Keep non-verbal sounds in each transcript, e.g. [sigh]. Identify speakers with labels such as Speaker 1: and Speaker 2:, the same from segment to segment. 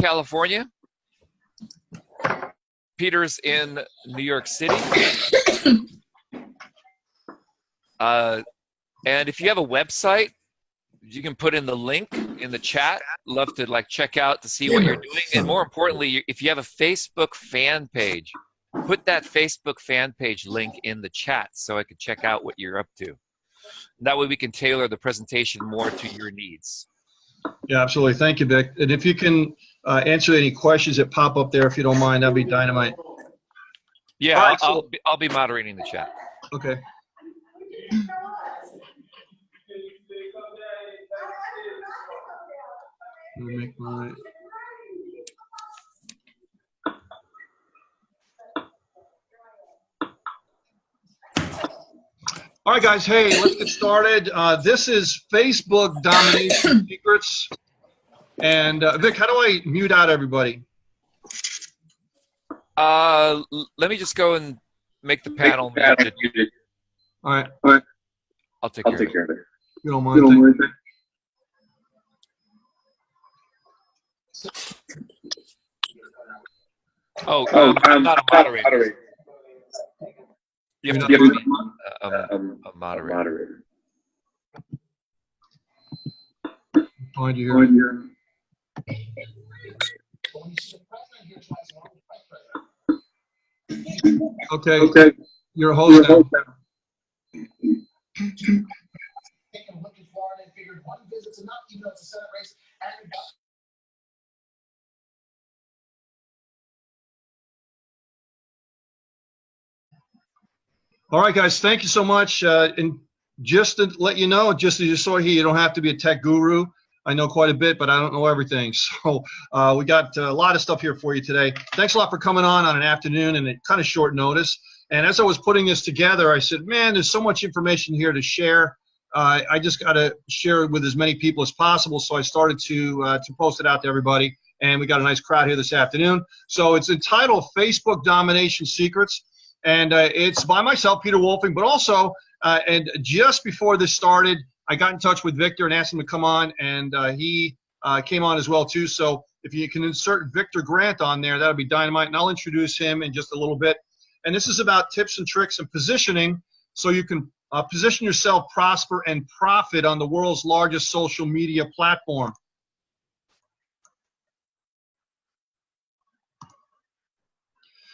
Speaker 1: California. Peter's in New York City. [coughs] Uh, and if you have a website, you can put in the link in the chat. Love to like check out to see what you're doing. And more importantly, if you have a Facebook fan page, put that Facebook fan page link in the chat so I can check out what you're up to. That way we can tailor the presentation more to your needs.
Speaker 2: Yeah, absolutely. Thank you, Vic. And if you can uh, answer any questions that pop up there, if you don't mind, that'd be dynamite.
Speaker 1: Yeah,
Speaker 2: right,
Speaker 1: I'll,
Speaker 2: so-
Speaker 1: I'll, be, I'll be moderating the chat.
Speaker 2: Okay. Make my. All right, guys. Hey, let's get started. Uh, this is Facebook domination secrets. And uh, Vic, how do I mute out everybody?
Speaker 1: Uh, let me just go and make the panel muted.
Speaker 2: All right,
Speaker 1: I'll take
Speaker 3: I'll
Speaker 1: care
Speaker 3: take
Speaker 1: of it.
Speaker 3: care of it.
Speaker 2: you don't
Speaker 3: You
Speaker 2: mind.
Speaker 3: don't mind?
Speaker 1: Oh,
Speaker 3: Oh,
Speaker 1: um, I'm not a moderator. You have to
Speaker 3: You have to be
Speaker 1: a, a,
Speaker 3: um,
Speaker 1: a
Speaker 3: a
Speaker 1: moderator.
Speaker 3: moderator.
Speaker 2: Find you here.
Speaker 3: Your-
Speaker 2: Okay,
Speaker 3: Okay.
Speaker 2: you're a
Speaker 3: Your
Speaker 2: host now.
Speaker 3: host now.
Speaker 4: taken a look at Florida and figured one visit's enough, even though it's a Senate race. And we got
Speaker 2: All right, guys, thank you so much. Uh, and just to let you know, just as you saw here, you don't have to be a tech guru. I know quite a bit, but I don't know everything. [laughs] So uh, we got a lot of stuff here for you today. Thanks a lot for coming on on an afternoon and kind of short notice. And as I was putting this together, I said, man, there's so much information here to share. Uh, I just got to share it with as many people as possible. So I started to uh, to post it out to everybody. And we got a nice crowd here this afternoon. So it's entitled Facebook Domination Secrets and uh, it's by myself, Peter Wolfing, but also, uh, and just before this started, I got in touch with Victor and asked him to come on, and uh, he uh, came on as well too. So if you can insert Victor Grant on there, that'll be dynamite, and I'll introduce him in just a little bit. And this is about tips and tricks and positioning, so you can uh, position yourself, prosper, and profit on the world's largest social media platform.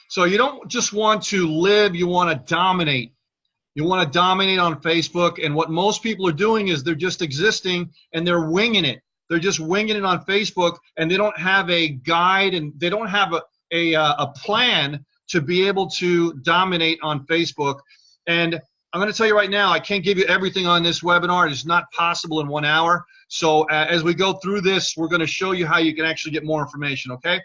Speaker 2: So you don't just want to live, you want to dominate. You want to dominate on Facebook, and what most people are doing is they're just existing and they're winging it. They're just winging it on Facebook, and they don't have a guide and they don't have a a, uh, a plan to be able to dominate on Facebook. And I'm going to tell you right now, I can't give you everything on this webinar. It's not possible in one hour. So uh, as we go through this, we're going to show you how you can actually get more information. Okay.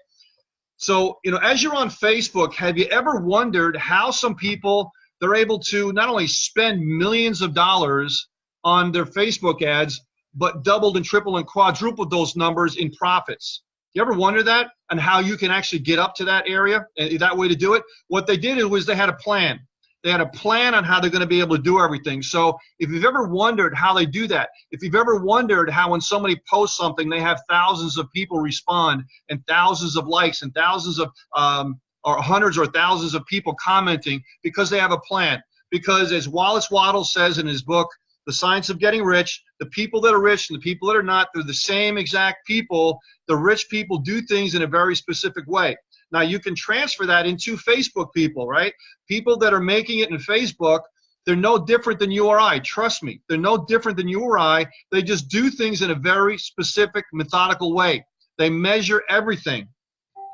Speaker 2: So, you know, as you're on Facebook, have you ever wondered how some people they're able to not only spend millions of dollars on their Facebook ads, but doubled and tripled and quadrupled those numbers in profits? You ever wonder that and how you can actually get up to that area and that way to do it? What they did was they had a plan. They had a plan on how they're going to be able to do everything. So if you've ever wondered how they do that, if you've ever wondered how when somebody posts something, they have thousands of people respond and thousands of likes and thousands of um, or hundreds or thousands of people commenting because they have a plan. Because as Wallace Wattles says in his book, The Science of Getting Rich, the people that are rich and the people that are not, they're the same exact people. The rich people do things in a very specific way. Now you can transfer that into Facebook people, right? People that are making it in Facebook, they're no different than you or I. Trust me, they're no different than you or I. They just do things in a very specific, methodical way. They measure everything.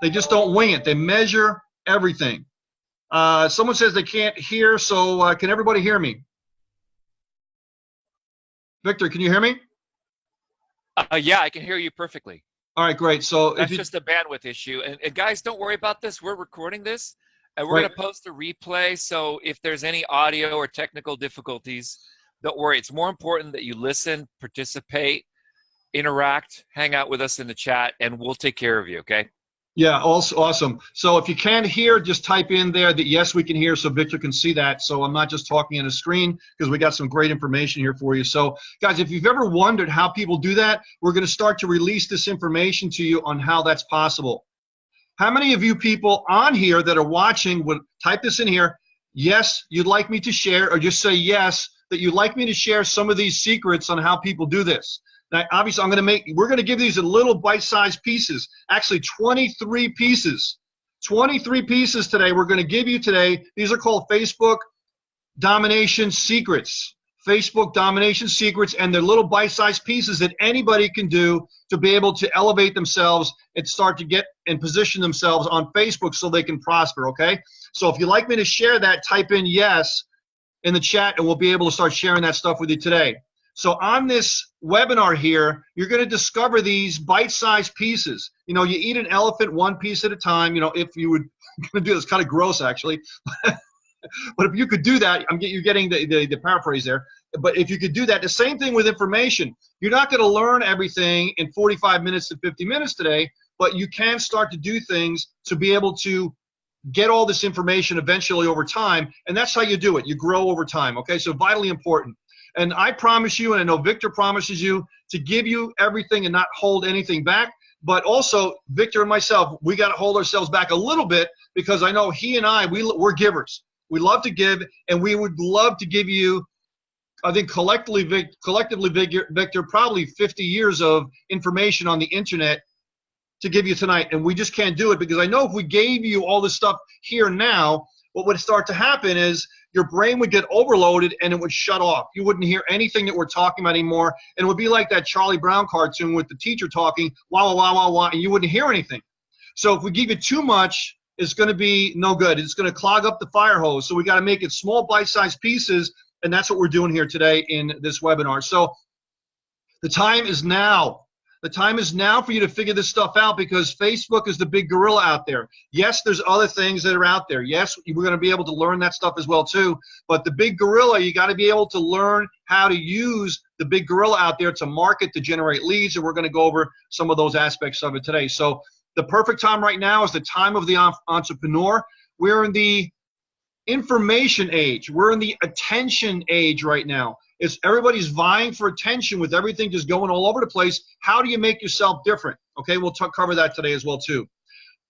Speaker 2: They just don't wing it. They measure everything. Uh, someone says they can't hear, so uh, can everybody hear me? Victor, can you hear me?
Speaker 1: Uh, yeah, I can hear you perfectly.
Speaker 2: All right, great. So
Speaker 1: That's
Speaker 2: you,
Speaker 1: just a bandwidth issue. And, and guys, don't worry about this. We're recording this, and we're
Speaker 2: Right.
Speaker 1: going to post a replay. So if there's any audio or technical difficulties, don't worry. It's more important that you listen, participate, interact, hang out with us in the chat, and we'll take care of you. Okay?
Speaker 2: Yeah, also awesome. So if you can't hear, just type in there that yes, we can hear so Victor can see that. So I'm not just talking on a screen because we got some great information here for you. So guys, if you've ever wondered how people do that, we're going to start to release this information to you on how that's possible. How many of you people on here that are watching would type this in here, yes, you'd like me to share, or just say yes, that you'd like me to share some of these secrets on how people do this. Now, obviously, I'm going to make, we're going to give these in little bite-sized pieces, actually 23 pieces. 23 pieces today we're going to give you today. These are called Facebook Domination Secrets. Facebook Domination Secrets, and they're little bite-sized pieces that anybody can do to be able to elevate themselves and start to get and position themselves on Facebook so they can prosper, okay? So if you'd like me to share that, type in yes in the chat, and we'll be able to start sharing that stuff with you today. So on this webinar here, you're going to discover these bite-sized pieces. You know, you eat an elephant one piece at a time. You know, if you would [laughs] do this, kind of gross actually. [laughs] but if you could do that, I'm get, you're getting the, the, the paraphrase there. But if you could do that, the same thing with information. You're not going to learn everything in 45 minutes to 50 minutes today, but you can start to do things to be able to get all this information eventually over time. And that's how you do it. You grow over time. Okay, so vitally important. And I promise you, and I know Victor promises you, to give you everything and not hold anything back. But also, Victor and myself, we got to hold ourselves back a little bit because I know he and I, we, we're givers. We love to give, and we would love to give you, I think collectively, Vic, collectively, Victor, Victor, probably 50 years of information on the internet to give you tonight. And we just can't do it because I know if we gave you all this stuff here now, what would start to happen is your brain would get overloaded and it would shut off. You wouldn't hear anything that we're talking about anymore. And it would be like that Charlie Brown cartoon with the teacher talking, wah, wah, wah, wah, and you wouldn't hear anything. So if we give you too much, it's going to be no good. It's going to clog up the fire hose. So we got to make it small bite-sized pieces, and that's what we're doing here today in this webinar. So the time is now. The time is now for you to figure this stuff out because Facebook is the big gorilla out there. Yes, there's other things that are out there. Yes, we're going to be able to learn that stuff as well too. But the big gorilla, you got to be able to learn how to use the big gorilla out there to market, to generate leads, and we're going to go over some of those aspects of it today. So the perfect time right now is the time of the entrepreneur. We're in the information age. We're in the attention age right now. It's everybody's vying for attention with everything just going all over the place. How do you make yourself different? Okay, we'll cover that today as well too.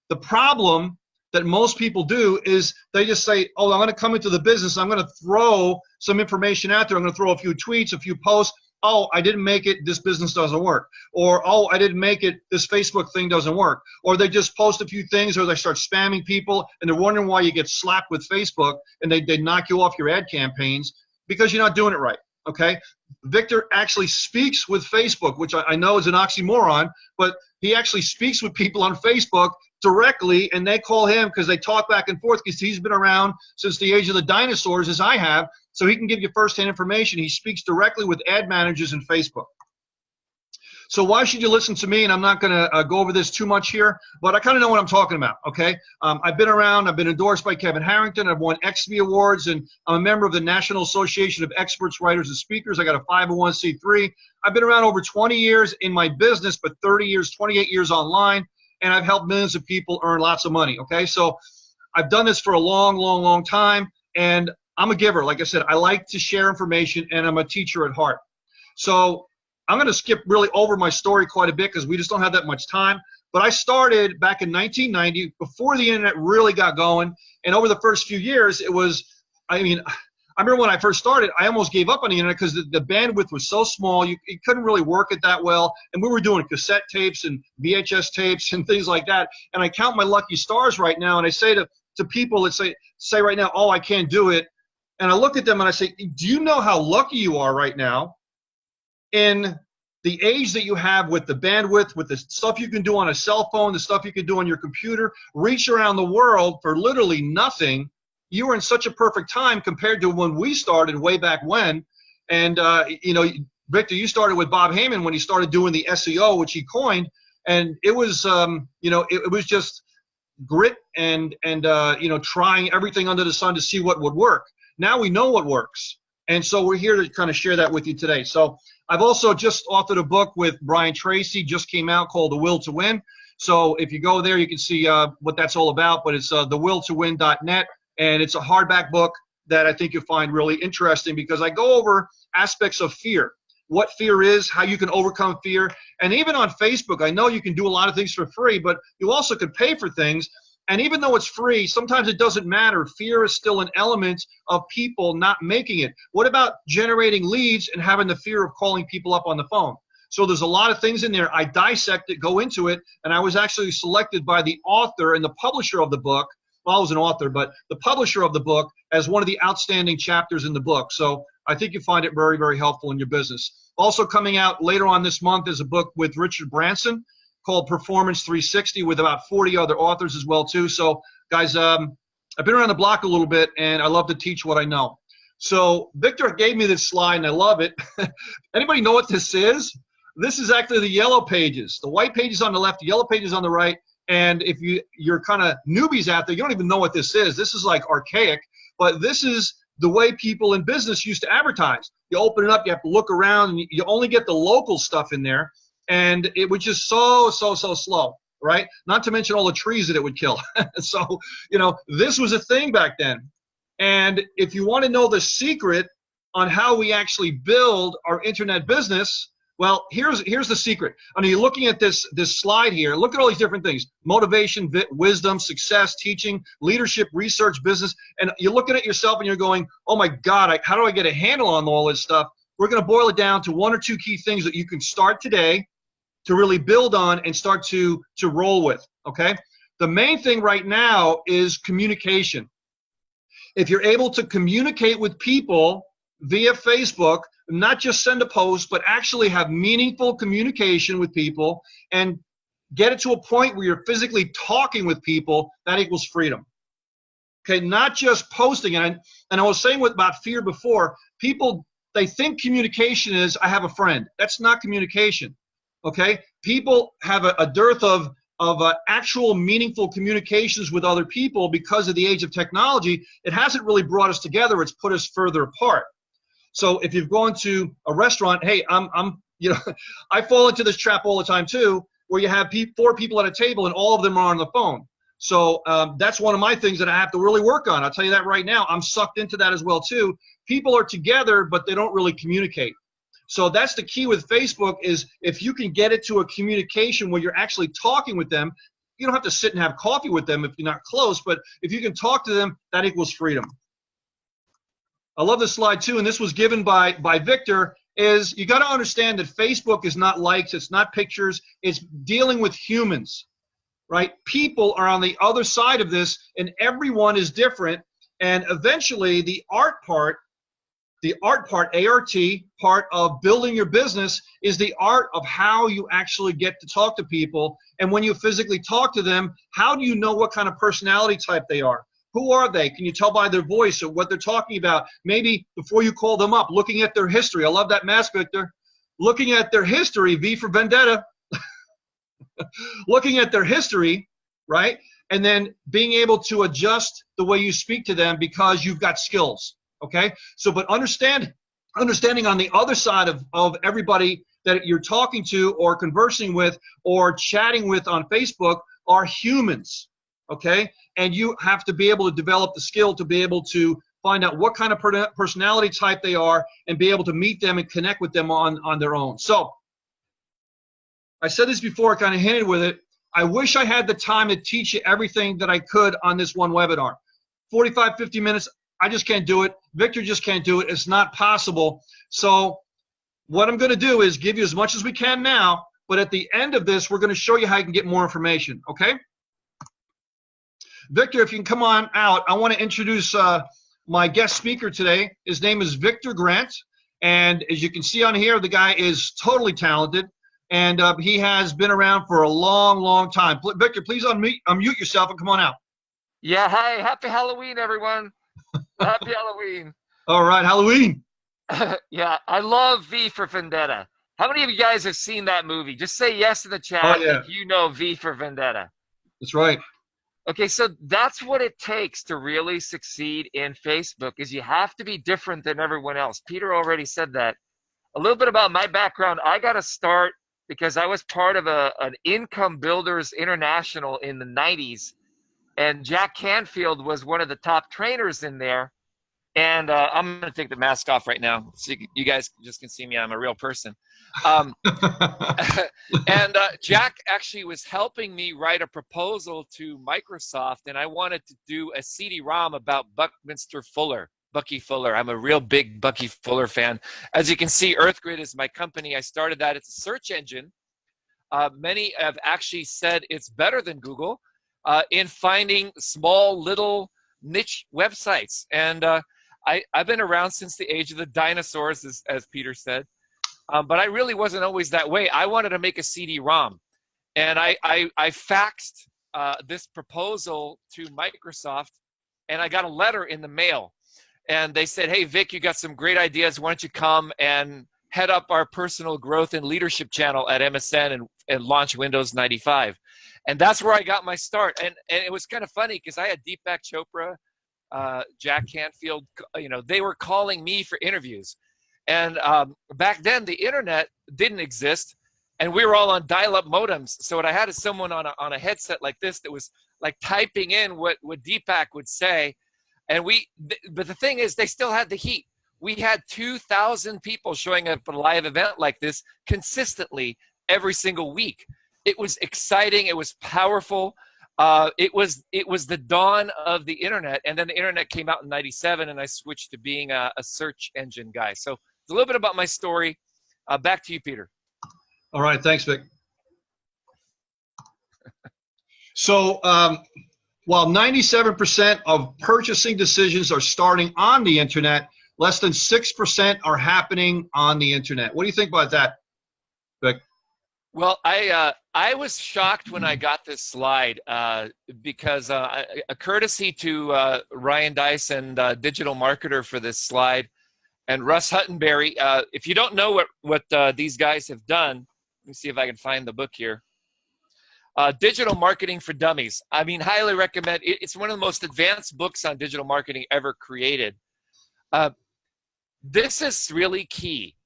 Speaker 2: The problem that most people do is they just say, oh, I'm going to come into the business. I'm going to throw some information out there. I'm going to throw a few tweets, a few posts. Oh, I didn't make it. This business doesn't work. Or, oh, I didn't make it. This Facebook thing doesn't work. Or they just post a few things or they start spamming people and they're wondering why you get slapped with Facebook and they, they knock you off your ad campaigns because you're not doing it right okay? Victor actually speaks with Facebook, which I, I know is an oxymoron, but he actually speaks with people on Facebook directly and they call him because they talk back and forth because he's been around since the age of the dinosaurs as I have so he can give you firsthand information. He speaks directly with ad managers in Facebook. So why should you listen to me? And I'm not going to uh, go over this too much here, but I kind of know what I'm talking about, okay? Um, I've been around. I've been endorsed by Kevin Harrington. I've won EXPY Awards, and I'm a member of the National Association of Experts, Writers, and Speakers. I got a 501c3. I've been around over 20 years in my business, but 30 years, 28 years online, and I've helped millions of people earn lots of money, okay? So I've done this for a long, long, long time, and I'm a giver. Like I said, I like to share information, and I'm a teacher at heart. So I'm going to skip really over my story quite a bit because we just don't have that much time. But I started back in 1990 before the internet really got going. And over the first few years, it was, I mean, [sighs] I remember when I first started, I almost gave up on the internet because the, the, bandwidth was so small, you, you couldn't really work it that well. And we were doing cassette tapes and VHS tapes [laughs] and things like that. And I count my lucky stars right now, and I say to, to people that say, say right now, oh, I can't do it. And I look at them and I say, do you know how lucky you are right now in the age that you have with the bandwidth, with the stuff you can do on a cell phone, the stuff you can do on your computer, reach around the world for literally nothing, you were in such a perfect time compared to when we started way back when. And, uh, you know, Victor, you started with Bob Heyman when he started doing the SEO, which he coined. And it was, um, you know, it, it, was just grit and, and uh, you know, trying everything under the sun to see what would work. Now we know what works. And so we're here to kind of share that with you today. So I've also just authored a book with Brian Tracy, just came out called The Will to Win. So if you go there, you can see uh, what that's all about. But it's uh, thewilltowin.net, and it's a hardback book that I think you'll find really interesting because I go over aspects of fear what fear is, how you can overcome fear. And even on Facebook, I know you can do a lot of things for free, but you also could pay for things. And even though it's free, sometimes it doesn't matter. Fear is still an element of people not making it. What about generating leads and having the fear of calling people up on the phone? So there's a lot of things in there. I dissect it, go into it, and I was actually selected by the author and the publisher of the book. Well, I was an author, but the publisher of the book as one of the outstanding chapters in the book. So I think you find it very, very helpful in your business. Also coming out later on this month is a book with Richard Branson called Performance 360 with about 40 other authors as well too. So guys, um, I've been around the block a little bit and I love to teach what I know. So Victor gave me this slide and I love it. [laughs] Anybody know what this is? This is actually the yellow pages. The white pages on the left, the yellow pages on the right. And if you, you're kind of newbies out there, you don't even know what this is. This is like archaic, but this is the way people in business used to advertise. You open it up, you have to look around, and you only get the local stuff in there. And it was just so, so, so slow, right? Not to mention all the trees that it would kill. [laughs] so, you know, this was a thing back then. And if you want to know the secret on how we actually build our internet business, well, here's here's the secret. I mean, you're looking at this this slide here. Look at all these different things: motivation, wisdom, success, teaching, leadership, research, business. And you're looking at yourself and you're going, "Oh my God, I, how do I get a handle on all this stuff?" We're going to boil it down to one or two key things that you can start today to really build on and start to to roll with. Okay. The main thing right now is communication. If you're able to communicate with people via Facebook not just send a post, but actually have meaningful communication with people and get it to a point where you're physically talking with people, that equals freedom. Okay, not just posting. And, and I was saying with about fear before, people, they think communication is, I have a friend. That's not communication. Okay, people have a, a dearth of, of uh, actual meaningful communications with other people because of the age of technology. It hasn't really brought us together, it's put us further apart. So if you've gone to a restaurant, hey, I'm, I'm, you know, [laughs] I fall into this trap all the time too, where you have pe four people at a table and all of them are on the phone. So um, that's one of my things that I have to really work on. I'll tell you that right now. I'm sucked into that as well too. People are together, but they don't really communicate. So that's the key with Facebook is if you can get it to a communication where you're actually talking with them, you don't have to sit and have coffee with them if you're not close, but if you can talk to them, that equals freedom. I love this slide too, and this was given by, by Victor, is you got to understand that Facebook is not likes, it's not pictures, it's dealing with humans, right? People are on the other side of this, and everyone is different. And eventually, the art part, the art part, ART, part of building your business is the art of how you actually get to talk to people. And when you physically talk to them, how do you know what kind of personality type they are? Who are they? Can you tell by their voice or what they're talking about? Maybe before you call them up, looking at their history. I love that mask, Victor. Looking at their history, V for Vendetta. [laughs] looking at their history, right? And then being able to adjust the way you speak to them because you've got skills. Okay? So, but understand, understanding on the other side of, of everybody that you're talking to or conversing with or chatting with on Facebook are humans okay? And you have to be able to develop the skill to be able to find out what kind of personality type they are and be able to meet them and connect with them on, on their own. So, I said this before, I kind of hinted with it. I wish I had the time to teach you everything that I could on this one webinar. 45, 50 minutes, I just can't do it. Victor just can't do it. It's not possible. So what I'm going to do is give you as much as we can now, but at the end of this, we're going to show you how you can get more information, okay? Victor, if you can come on out, I want to introduce uh, my guest speaker today. His name is Victor Grant. And as you can see on here, the guy is totally talented. And uh, he has been around for a long, long time. Victor, please unmute, unmute yourself and come on out.
Speaker 3: Yeah, hey, happy Halloween, everyone. Happy Halloween.
Speaker 2: All right, Halloween. [laughs]
Speaker 3: yeah, I love V for Vendetta. How many of you guys have seen that movie? Just say yes in the chat
Speaker 2: oh, yeah.
Speaker 3: if you know V for Vendetta.
Speaker 2: That's right.
Speaker 3: Okay, so that's what it takes to really succeed in Facebook is you have to be different than everyone else. Peter already said that. A little bit about my background. I got to start because I was part of a an Income Builders International in the '90s, and Jack Canfield was one of the top trainers in there. And uh, I'm going to take the mask off right now, so you, you, guys just can see me. I'm a real person. Um, [laughs] and uh, Jack actually was helping me write a proposal to Microsoft, and I wanted to do a CD-ROM about Buckminster Fuller. Bucky Fuller. I'm a real big Bucky Fuller fan. As you can see, EarthGrid is my company. I started that. It's a search engine. Uh, many have actually said it's better than Google uh, in finding small little niche websites. And uh, I, I've been around since the age of the dinosaurs, as, as Peter said. Um, but I really wasn't always that way. I wanted to make a CD-ROM. And I, I, I faxed uh, this proposal to Microsoft, and I got a letter in the mail and they said, "Hey, Vic, you got some great ideas. Why don't you come and head up our personal growth and leadership channel at MSN and, and launch Windows 95?" And that's where I got my start. And and it was kind of funny because I had Deepak Chopra, uh, Jack Canfield. You know, they were calling me for interviews. And um, back then, the internet didn't exist, and we were all on dial-up modems. So what I had is someone on a, on a headset like this that was like typing in what what Deepak would say and we, but the thing is, they still had the heat. We had 2,000 people showing up at a live event like this consistently every single week. It was exciting. It was powerful. Uh, it was it was the dawn of the internet, and then the internet came out in '97, and I switched to being a, a, search engine guy. So it's a little bit about my story. Uh, back to you, Peter.
Speaker 2: All right, thanks, Vic. so um, while 97% of purchasing decisions are starting on the internet, less than 6% are happening on the internet. What do you think about that?
Speaker 1: Well, I uh, I was shocked when I got this slide uh, because uh, a courtesy to uh, Ryan Deiss, uh, Digital Marketer for this slide, and Russ Henneberry. Uh, if you don't know what what these guys have done, let me see if I can find the book here. Digital Marketing for Dummies. I mean, highly recommend. It, it's one of the most advanced books on digital marketing ever created. This is really key.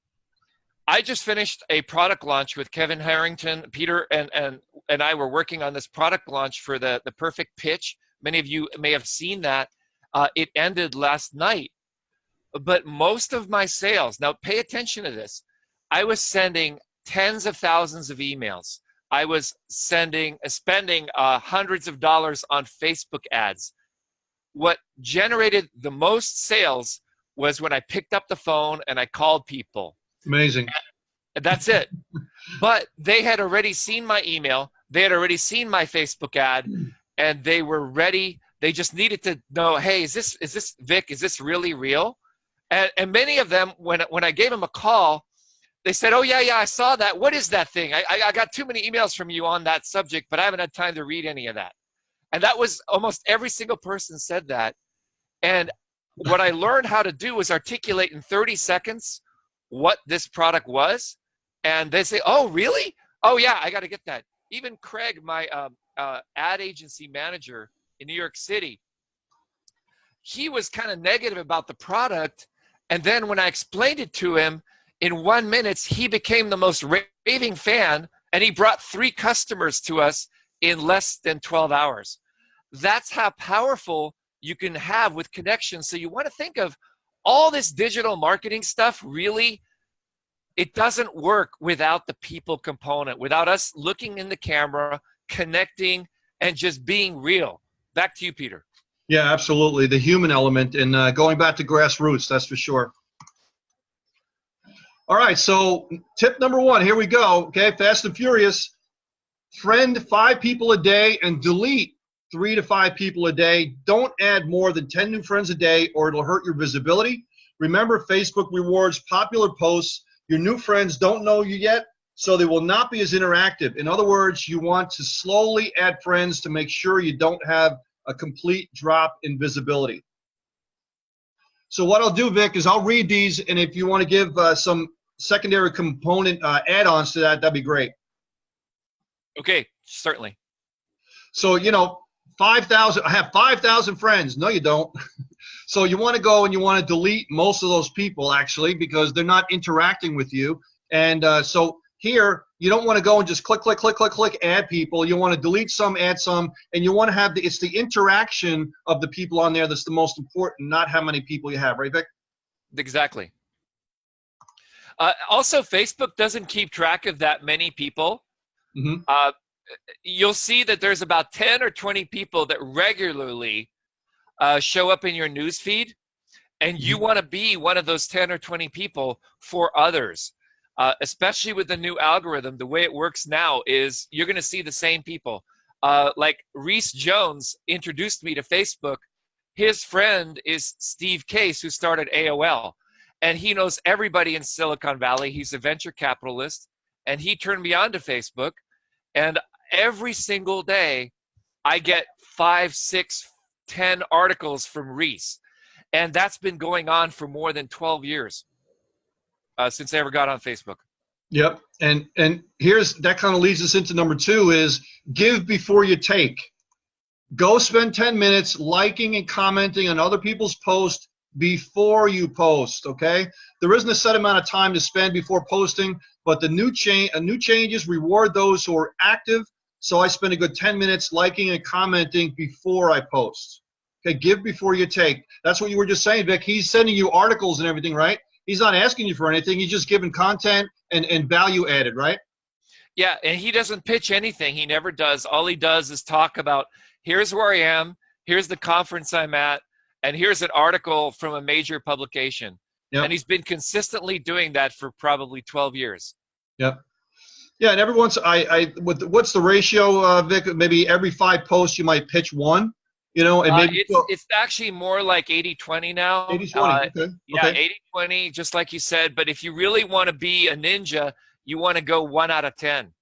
Speaker 1: I just finished a product launch with Kevin Harrington. Peter and, and, and I were working on this product launch for the, the perfect pitch. Many of you may have seen that. Uh, it ended last night. But most of my sales, now pay attention to this, I was sending tens of thousands of emails I was sending, uh, spending uh, hundreds of dollars on Facebook ads. What generated the most sales was when I picked up the phone and I called people.
Speaker 2: Amazing.
Speaker 1: And that's it. but they had already seen my email. They had already seen my Facebook ad, and they were ready. They just needed to know, hey, is this is this Vic? Is this really real? And, and many of them, when when I gave them a call, they said, "Oh yeah, yeah, I saw that. What is that thing? I, I, got too many emails from you on that subject, but I haven't had time to read any of that." And that was almost every single person said that. And what I learned how to do was articulate in 30 seconds what this product was, and they say, "Oh, really? Oh yeah, I got to get that." Even Craig, my um, uh, ad agency manager in New York City, he was kind of negative about the product, and then when I explained it to him in one minute, he became the most raving fan and he brought three customers to us in less than 12 hours. That's how powerful you can have with connections. So you want to think of all this digital marketing stuff really, it doesn't work without the people component, without us looking in the camera, connecting, and just being real. Back to you, Peter.
Speaker 2: Yeah, absolutely. The human element and uh, going back to grassroots, that's for sure. All right, so tip number one, here we go. Okay, fast and furious. Friend five people a day and delete three to five people a day. Don't add more than 10 new friends a day or it'll hurt your visibility. Remember, Facebook rewards popular posts. Your new friends don't know you yet, so they will not be as interactive. In other words, you want to slowly add friends to make sure you don't have a complete drop in visibility. So what I'll do, Vic, is I'll read these, and if you want to give uh, some secondary component uh, add-ons to that, that'd be great.
Speaker 1: Okay, certainly.
Speaker 2: So you know, five thousand. I have five thousand friends. No, you don't. [laughs] so you want to go and you want to delete most of those people actually because they're not interacting with you. And uh, so Here, you don't want to go and just click, click, click, click, click, add people. You want to delete some, add some, and you want to have the, it's the interaction of the people on there that's the most important, not how many people you have, right, Vic?
Speaker 1: Exactly. Uh, also, Facebook doesn't keep track of that many people.
Speaker 2: Mhm.
Speaker 1: Uh, you'll see that there's about 10 or 20 people that regularly uh, show up in your news feed, and you want to be one of those 10 or 20 people for others. Uh, especially with the new algorithm, the way it works now is you're going to see the same people. Uh, like Reese Jones introduced me to Facebook. His friend is Steve Case, who started AOL and he knows everybody in Silicon Valley. He's a venture capitalist, and he turned me on to Facebook. And every single day, I get five, six, ten articles from Reese, and that's been going on for more than 12 years uh, since I ever got on Facebook.
Speaker 2: Yep. And and here's that kind of leads us into number two is give before you take. Go spend 10 minutes liking and commenting on other people's posts before you post. Okay. There isn't a set amount of time to spend before posting, but the new change uh, new changes reward those who are active. So I spend a good 10 minutes liking and commenting before I post. Okay, give before you take. That's what you were just saying, Vic. He's sending you articles and everything, right? He's not asking you for anything. He's just giving content and, and value added, right?
Speaker 1: Yeah, and he doesn't pitch anything. He never does. All he does is talk about here's where I am, here's the conference I'm at, and here's an article from a major publication.
Speaker 2: Yep.
Speaker 1: And he's been consistently doing that for probably 12 years.
Speaker 2: Yep. Yeah, and every once I, I what, what's the ratio, uh, Vic? Maybe every five posts you might pitch one, you know, and
Speaker 1: Uh,
Speaker 2: maybe
Speaker 1: it's, it's actually more like 80 20 now.
Speaker 2: 80
Speaker 1: Uh,
Speaker 2: Okay.
Speaker 1: Yeah,
Speaker 2: okay.
Speaker 1: 80 20, just like you said. But if you really want to be a ninja, you want to go one out of 10.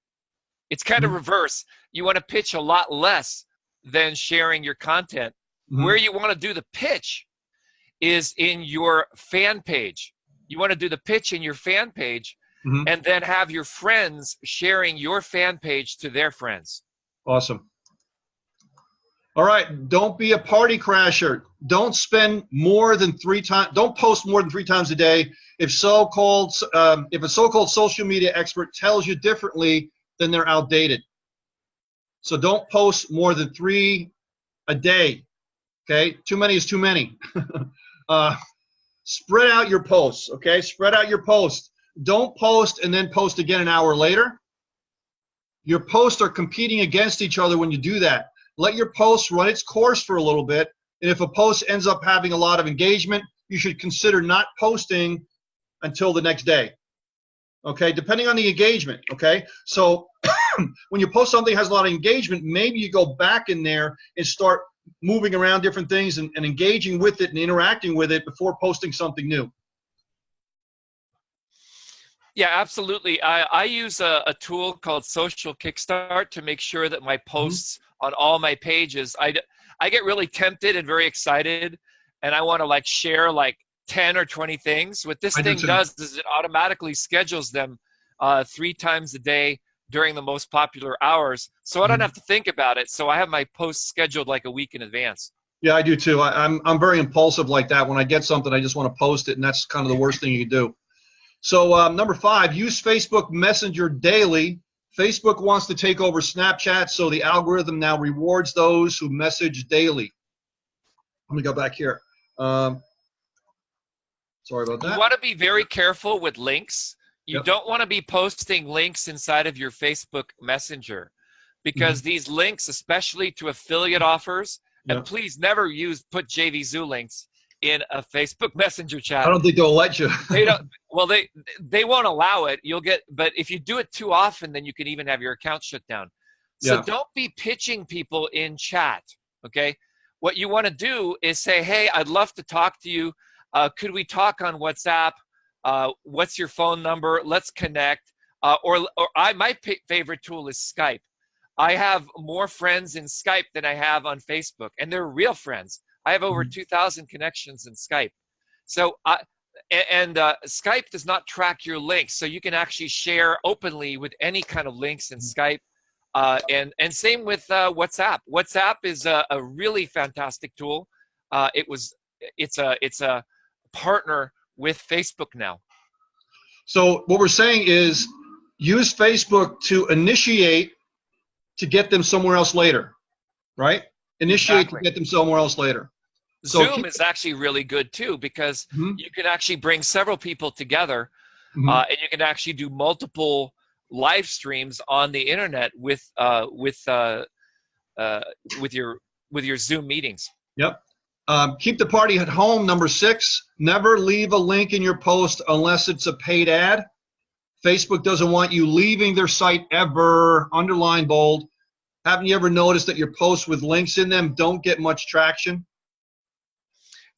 Speaker 1: It's kind of
Speaker 2: Mhm.
Speaker 1: reverse. You want to pitch a lot less than sharing your content.
Speaker 2: Mhm.
Speaker 1: Where you want to do the pitch is in your fan page. You want to do the pitch in your fan page
Speaker 2: Mhm.
Speaker 1: and then have your friends sharing your fan page to their friends.
Speaker 2: Awesome. All right, don't be a party crasher. Don't spend more than three times. Don't post more than three times a day. If so-called, um, if a so-called social media expert tells you differently, then they're outdated. So don't post more than three a day. Okay, too many is too many. [laughs] uh, spread out your posts. Okay, spread out your posts. Don't post and then post again an hour later. Your posts are competing against each other when you do that. Let your post run its course for a little bit. And if a post ends up having a lot of engagement, you should consider not posting until the next day. Okay, depending on the engagement. Okay, so [coughs] when you post something has a lot of engagement, maybe you go back in there and start moving around different things and, and engaging with it and interacting with it before posting something new.
Speaker 1: Yeah, absolutely. I, I use a, a tool called Social Kickstart to make sure that my posts on all my pages, I, I get really tempted and very excited, and I want to like share like 10 or 20 things. What this
Speaker 2: I
Speaker 1: thing does is it automatically schedules them uh, three times a day during the most popular hours. So I don't
Speaker 2: Mhm.
Speaker 1: have to think about it. So I have my posts scheduled like a week in advance.
Speaker 2: Yeah, I do too. I, I'm I'm very impulsive like that. When I get something, I just want to post it, and that's kind of the worst thing you can do. So um, number five, use Facebook Messenger daily. Facebook wants to take over Snapchat, so the algorithm now rewards those who message daily. Let me go back here. Um, sorry about that.
Speaker 1: You want to be very careful with links. You
Speaker 2: Yep.
Speaker 1: don't want to be posting links inside of your Facebook Messenger because
Speaker 2: Mm-hmm.
Speaker 1: these links, especially to affiliate offers, and
Speaker 2: Yep.
Speaker 1: please never use put JVZoo links in a Facebook Messenger chat.
Speaker 2: I don't think they'll let you.
Speaker 1: they don't. [laughs] Well, they they won't allow it. You'll get, but if you do it too often, then you can even have your account shut down. So
Speaker 2: Yeah.
Speaker 1: don't be pitching people in chat. Okay. What you want to do is say, "Hey, I'd love to talk to you. Uh, could we talk on WhatsApp? Uh, what's your phone number? Let's connect." Uh, or, or I my p- favorite tool is Skype. I have more friends in Skype than I have on Facebook, and they're real friends. I have over
Speaker 2: Mhm.
Speaker 1: 2,000 connections in Skype. So I, and uh, Skype does not track your links, so you can actually share openly with any kind of links in Skype. Uh, and and same with uh, WhatsApp. WhatsApp is a, a really fantastic tool. Uh, it was it's a it's a partner with Facebook now.
Speaker 2: So what we're saying is use Facebook to initiate to get them somewhere else later, right? Initiate
Speaker 1: Exactly.
Speaker 2: to get them somewhere else later. So
Speaker 1: Zoom is actually really good too because
Speaker 2: Mhm.
Speaker 1: you can actually bring several people together
Speaker 2: Mhm.
Speaker 1: uh, and you can actually do multiple live streams on the internet with uh, with uh, uh, with your with your Zoom meetings.
Speaker 2: Yep. Um, keep the party at home. Number six, never leave a link in your post unless it's a paid ad. Facebook doesn't want you leaving their site ever. Underline bold. Haven't you ever noticed that your posts with links in them don't get much traction?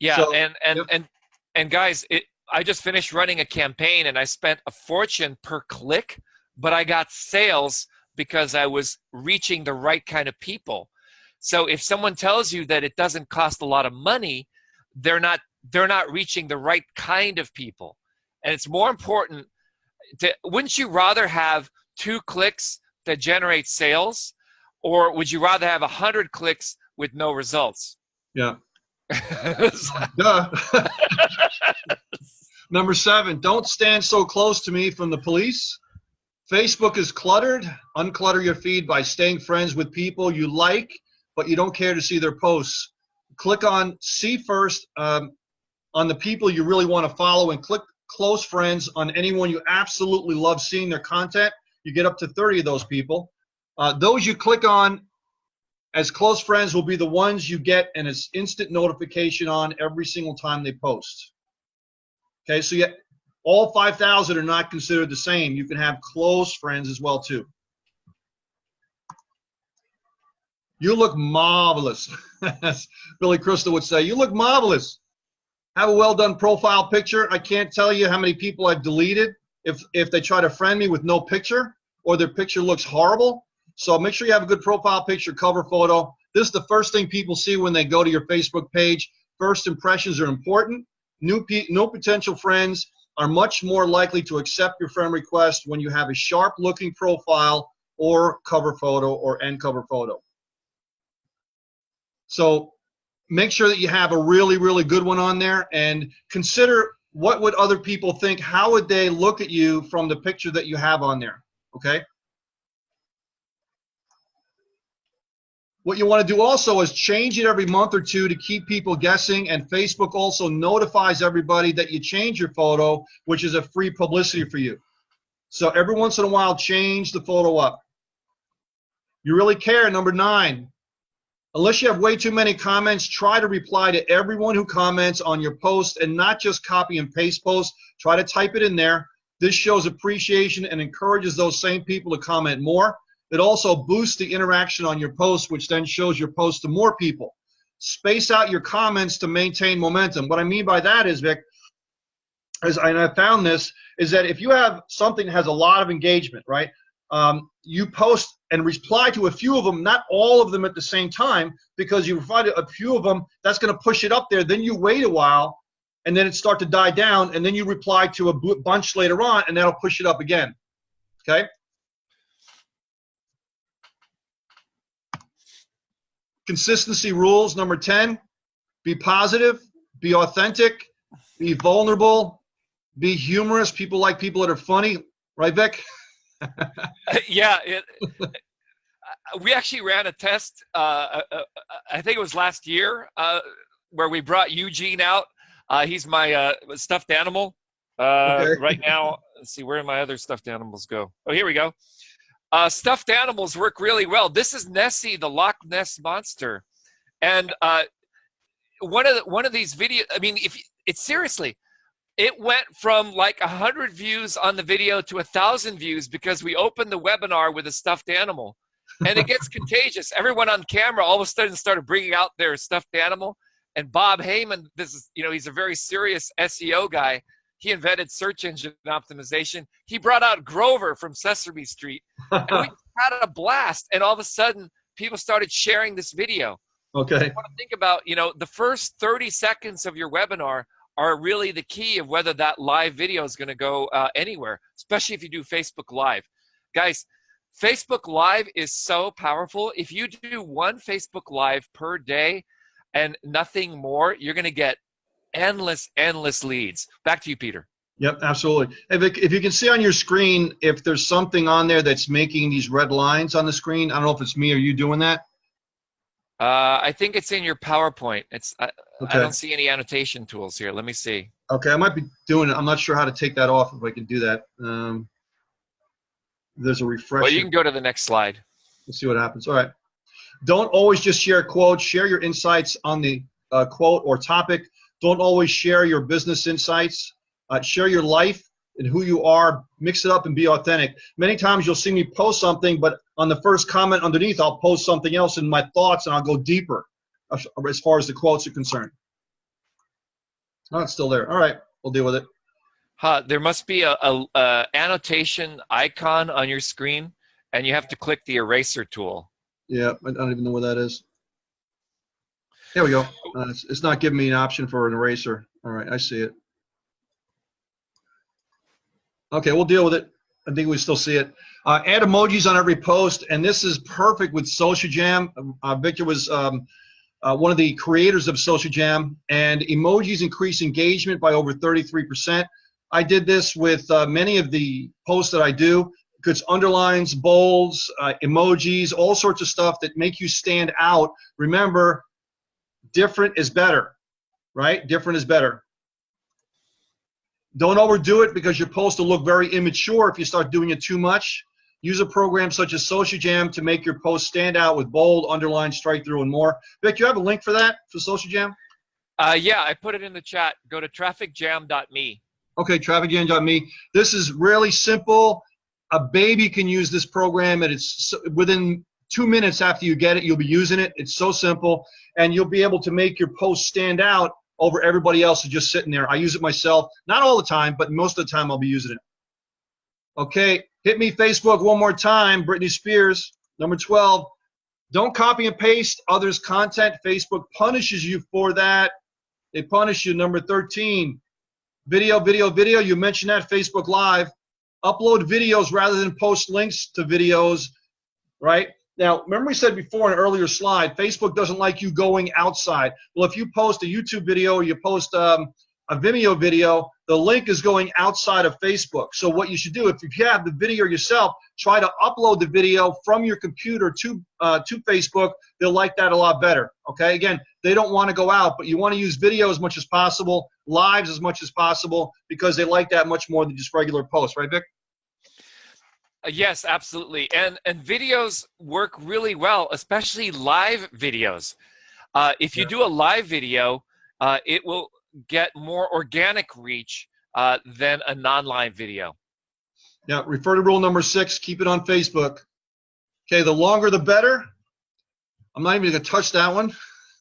Speaker 1: Yeah,
Speaker 2: So-
Speaker 1: and and
Speaker 2: yep.
Speaker 1: and and guys, it, I just finished running a campaign and I spent a fortune per click, but I got sales because I was reaching the right kind of people. So if someone tells you that it doesn't cost a lot of money, they're not they're not reaching the right kind of people. And it's more important to wouldn't you rather have two clicks that generate sales or would you rather have a hundred clicks with no results?
Speaker 2: Yeah. [laughs] Duh. [laughs] Number seven, don't stand so close to me from the police. Facebook is cluttered. Unclutter your feed by staying friends with people you like, but you don't care to see their posts. Click on see first um, on the people you really want to follow and click close friends on anyone you absolutely love seeing their content. You get up to 30 of those people. Uh, those you click on as close friends will be the ones you get an ins- instant notification on every single time they post. Okay, so yet all 5,000 are not considered the same. You can have close friends as well too. You look marvelous. As [laughs] Billy Crystal would say, you look marvelous. Have a well done profile picture. I can't tell you how many people I've deleted if if they try to friend me with no picture or their picture looks horrible. So make sure you have a good profile picture, cover photo. This is the first thing people see when they go to your Facebook page. First impressions are important. New no potential friends are much more likely to accept your friend request when you have a sharp looking profile or cover photo or end cover photo. So make sure that you have a really, really good one on there and consider what would other people think? How would they look at you from the picture that you have on there? Okay. What you want to do also is change it every month or two to keep people guessing. And Facebook also notifies everybody that you change your photo, which is a free publicity for you. So every once in a while, change the photo up. You really care. Number nine, unless you have way too many comments, try to reply to everyone who comments on your post and not just copy and paste posts. Try to type it in there. This shows appreciation and encourages those same people to comment more. It also boosts the interaction on your post, which then shows your post to more people. Space out your comments to maintain momentum. What I mean by that is, Vic, as and I found this, is that if you have something that has a lot of engagement, right? Um, you post and reply to a few of them, not all of them at the same time, because you find a few of them, that's going to push it up there. Then you wait a while, and then it start to die down, and then you reply to a bunch later on, and that'll push it up again. Okay. Consistency rules. Number 10, be positive, be authentic, be vulnerable, be humorous. People like people that are funny, right, Vic? [laughs]
Speaker 1: yeah, it, we actually ran a test. Uh, uh, I think it was last year uh, where we brought Eugene out. Uh, he's my uh, stuffed animal uh,
Speaker 2: Okay.
Speaker 1: right now. Let's see where did my other stuffed animals go. Oh, here we go. Uh, stuffed animals work really well. This is Nessie, the Loch Ness monster, and uh, one of the, one of these video. I mean, if it's seriously, it went from like a hundred views on the video to a thousand views because we opened the webinar with a stuffed animal, and it gets [laughs] contagious. Everyone on camera all of a sudden started bringing out their stuffed animal, and Bob Heyman, this is you know he's a very serious SEO guy. He invented search engine optimization. He brought out Grover from Sesame Street, and we [laughs] had a blast. And all of a sudden, people started sharing this video
Speaker 2: okay.
Speaker 1: want to think about, you know, the first 30 seconds of your webinar are really the key of whether that live video is going to go uh, anywhere, especially if you do Facebook Live. Guys, Facebook Live is so powerful. If you do one Facebook Live per day and nothing more, you're going to get endless, endless leads. Back to you, Peter.
Speaker 2: Yep, absolutely. If, if you can see on your screen, if there's something on there that's making these red lines on the screen, I don't know if it's me or you doing that.
Speaker 1: Uh, I think it's in your PowerPoint. It's I,
Speaker 2: Okay.
Speaker 1: I don't see any annotation tools here. Let me see.
Speaker 2: Okay, I might be doing it. I'm not sure how to take that off if I can do that. Um, there's a refresh.
Speaker 1: Well, you can go to the next slide.
Speaker 2: Let's see what happens. All right. Don't always just share quotes. Share your insights on the uh, quote or topic. Don't always share your business insights. Uh, share your life and who you are. Mix it up and be authentic. Many times you'll see me post something, but on the first comment underneath, I'll post something else in my thoughts and I'll go deeper as far as the quotes are concerned. Oh, it's still there. All right. We'll deal with it.
Speaker 1: Huh, there must be a, a, a annotation icon on your screen, and you have to click the eraser tool.
Speaker 2: Yeah, I don't even know where that is. There we go. Uh, it's, it's not giving me an option for an eraser. All right, I see it. Okay, we'll deal with it. I think we still see it. Uh, add emojis on every post, and this is perfect with Social Jam. Uh, Victor was um, uh, one of the creators of Social Jam, and emojis increase engagement by over 33%. I did this with uh, many of the posts that I do. It's underlines, bolds, uh, emojis, all sorts of stuff that make you stand out. Remember, different is better, right? Different is better. Don't overdo it because your post will look very immature if you start doing it too much. Use a program such as Social Jam to make your post stand out with bold, underline, strike through, and more. Vic, you have a link for that for Social Jam?
Speaker 1: Uh, yeah, I put it in the chat. Go to trafficjam.me.
Speaker 2: Okay, trafficjam.me. This is really simple. A baby can use this program, and it's within two minutes after you get it, you'll be using it. It's so simple, and you'll be able to make your post stand out over everybody else who's just sitting there. I use it myself, not all the time, but most of the time I'll be using it. Okay, hit me Facebook one more time, Britney Spears, number 12. Don't copy and paste others' content. Facebook punishes you for that. They punish you. Number 13, video, video, video. You mentioned that Facebook Live. Upload videos rather than post links to videos, right? Now, remember we said before in an earlier slide, Facebook doesn't like you going outside. Well, if you post a YouTube video or you post um, a Vimeo video, the link is going outside of Facebook. So what you should do, if you have the video yourself, try to upload the video from your computer to uh, to Facebook. They'll like that a lot better. Okay, again, they don't want to go out, but you want to use video as much as possible, lives as much as possible, because they like that much more than just regular posts, right, Vic?
Speaker 1: Uh, yes, absolutely. And and videos work really well, especially live videos. Uh, if you
Speaker 2: Yeah.
Speaker 1: do a live video, uh, it will get more organic reach uh, than a non-live video.
Speaker 2: Yeah, refer to rule number six, keep it on Facebook. Okay, the longer the better. I'm not even gonna touch that one.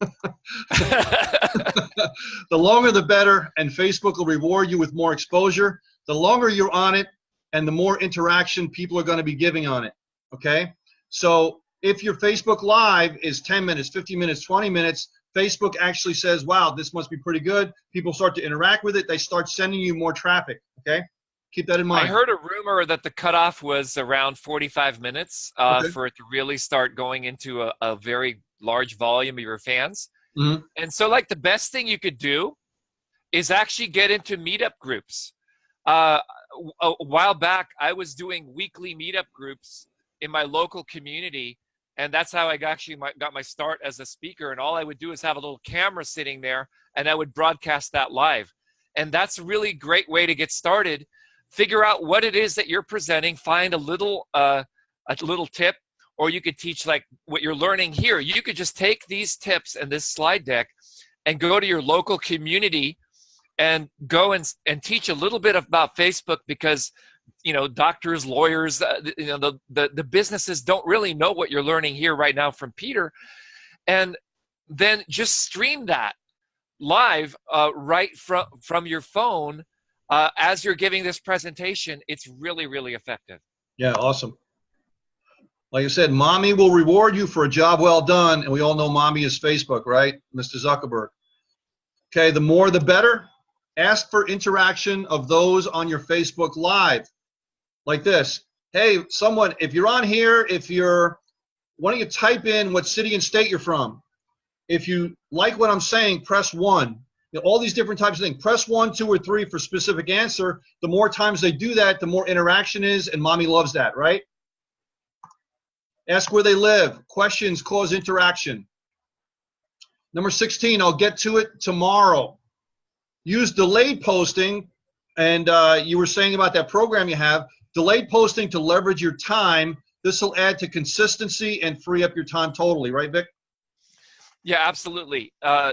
Speaker 2: [laughs] [laughs] the longer the better, and Facebook will reward you with more exposure. The longer you're on it, and the more interaction people are gonna be giving on it, okay? So if your Facebook Live is 10 minutes, 15 minutes, 20 minutes, Facebook actually says, wow, this must be pretty good. People start to interact with it. They start sending you more traffic, okay? Keep that in mind.
Speaker 1: I heard a rumor that the cutoff was around 45 minutes uh,
Speaker 2: Okay.
Speaker 1: for it to really start going into a, a very large volume of your fans.
Speaker 2: Mhm.
Speaker 1: And so, like, the best thing you could do is actually get into meetup groups. Uh, a, while back, I was doing weekly meetup groups in my local community. And that's how I actually got my start as a speaker. And all I would do is have a little camera sitting there and I would broadcast that live. And that's a really great way to get started figure out what it is that you're presenting find a little uh, a little tip or you could teach like what you're learning here you could just take these tips and this slide deck and go to your local community and go and, and teach a little bit about facebook because you know doctors lawyers uh, you know the, the the businesses don't really know what you're learning here right now from peter and then just stream that live uh, right from from your phone uh, as you're giving this presentation, it's really, really effective.
Speaker 2: Yeah, awesome. Like I said, mommy will reward you for a job well done, and we all know mommy is Facebook, right? Mr. Zuckerberg. Okay, the more the better. Ask for interaction of those on your Facebook Live. Like this. Hey, someone, if you're on here, if you're, why don't you type in what city and state you're from? If you like what I'm saying, press one. You know, all these different types of things. Press one, two, or three for specific answer. The more times they do that, the more interaction is, and mommy loves that, right? Ask where they live. Questions cause interaction. Number 16, I'll get to it tomorrow. Use delayed posting, and uh, you were saying about that program you have, delayed posting to leverage your time. This will add to consistency and free up your time totally, right, Vic?
Speaker 1: Yeah, absolutely. Uh,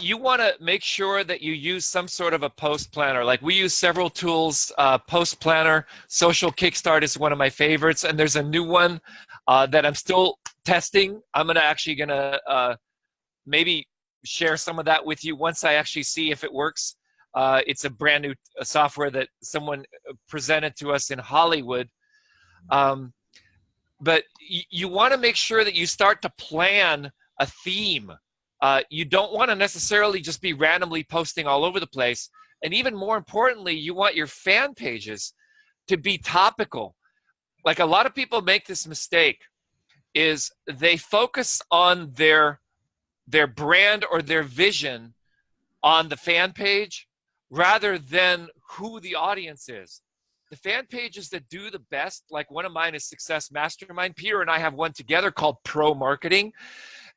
Speaker 1: you want to make sure that you use some sort of a post planner. Like we use several tools. Uh, post planner, Social Kickstart is one of my favorites, and there's a new one uh, that I'm still testing. I'm gonna actually gonna uh, maybe share some of that with you once I actually see if it works. Uh, it's a brand new software that someone uh, presented to us in Hollywood. Um, but you want to make sure that you start to plan a theme uh, you don't want to necessarily just be randomly posting all over the place. And even more importantly, you want your fan pages to be topical. Like a lot of people make this mistake is they focus on their their brand or their vision on the fan page rather than who the audience is. The fan pages that do the best, like one of mine is Success Mastermind. Peter and I have one together called Pro Marketing.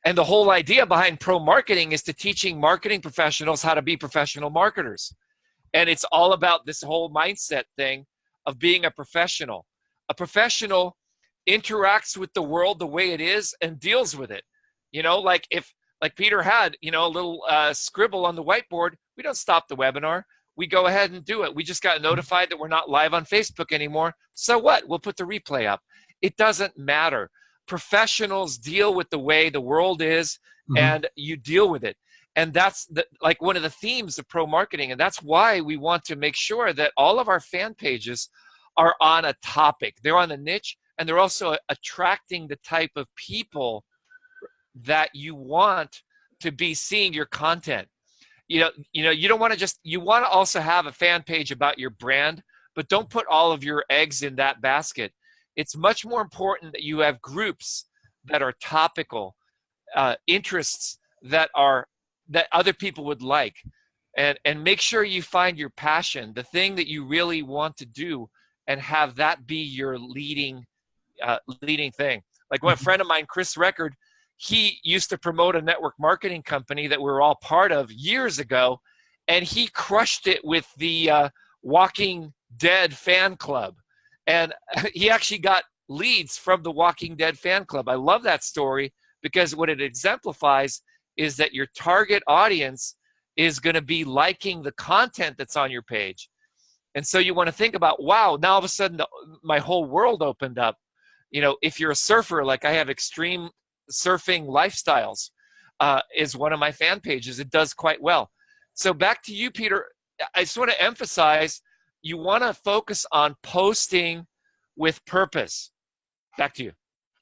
Speaker 1: And the whole idea behind pro marketing is to teaching marketing professionals how to be professional marketers. And it's all about this whole mindset thing of being a professional. A professional interacts with the world the way it is and deals with it. You know, like if like Peter had, you know, a little uh, scribble on the whiteboard, we don't stop the webinar. We go ahead and do it. We just got notified that we're not live on Facebook anymore. So what? We'll put the replay up. It doesn't matter professionals deal with the way the world is mm-hmm. and you deal with it and that's the, like one of the themes of pro marketing and that's why we want to make sure that all of our fan pages are on a topic they're on a niche and they're also attracting the type of people that you want to be seeing your content you know you know you don't want to just you want to also have a fan page about your brand but don't put all of your eggs in that basket it's much more important that you have groups that are topical, uh, interests that are that other people would like, and and make sure you find your passion, the thing that you really want to do, and have that be your leading uh, leading thing. Like one mm-hmm. friend of mine, Chris Record, he used to promote a network marketing company that we were all part of years ago, and he crushed it with the uh, Walking Dead fan club and [laughs] he actually got leads from the Walking Dead fan club. I love that story because what it exemplifies is that your target audience is going to be liking the content that's on your page. And so you want to think about, wow, now all of a sudden the, my whole world opened up. You know, if you're a surfer, like I have extreme surfing lifestyles, uh, is one of my fan pages. It does quite well. So back to you, Peter. I just want to emphasize you want to focus on posting with purpose. Back to you.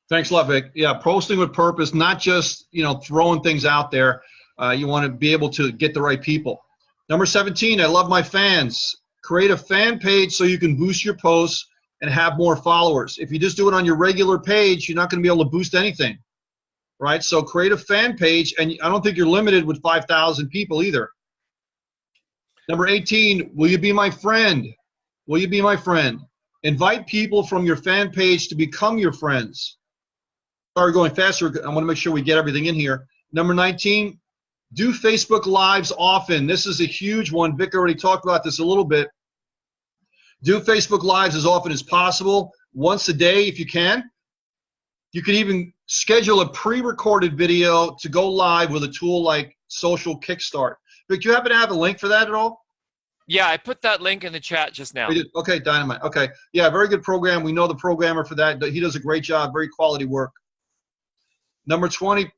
Speaker 2: Thanks a lot, Vic. Yeah, posting with purpose, not just you know throwing things out there. Uh, you want to be able to get the right people. Number 17, I love my fans. Create a fan page so you can boost your posts and have more followers. If you just do it on your regular page, you're not going to be able to boost anything, right? So create a fan page, and I don't think you're limited with 5,000 people either. Number 18, will you be my friend? Will you be my friend? Invite people from your fan page to become your friends. Sorry, going faster. I want to make sure we get everything in here. Number 19, do Facebook Lives often. This is a huge one. Vic already talked about this a little bit. Do Facebook Lives as often as possible, once a day if you can. You can even schedule a pre-recorded video to go live with a tool like Social Kickstart. But do you happen to have a link for that at all?
Speaker 1: Yeah, I put that link in the chat just now.
Speaker 2: Okay, dynamite. Okay, yeah, very good program. We know the programmer for that. He does a great job. Very quality work. Number 20,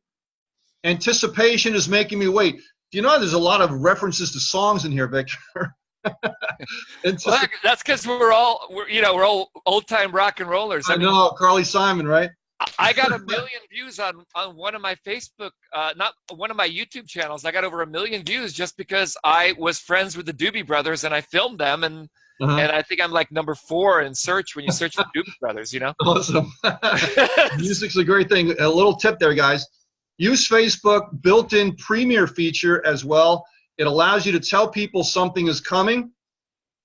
Speaker 2: anticipation is making me wait. Do you know there's a lot of references to songs in here, Victor? [laughs]
Speaker 1: well, that's because we're all, we're, you know, we're all old time rock and rollers.
Speaker 2: I, I know, Carly Simon, right?
Speaker 1: I got a million views on on one of my Facebook, uh, not one of my YouTube channels. I got over a million views just because I was friends with the Doobie Brothers and I filmed them, and uh-huh. and I think I'm like number four in search when you search the [laughs] Doobie Brothers. You know,
Speaker 2: awesome. [laughs] Music's a great thing. A little tip there, guys. Use Facebook built-in Premiere feature as well. It allows you to tell people something is coming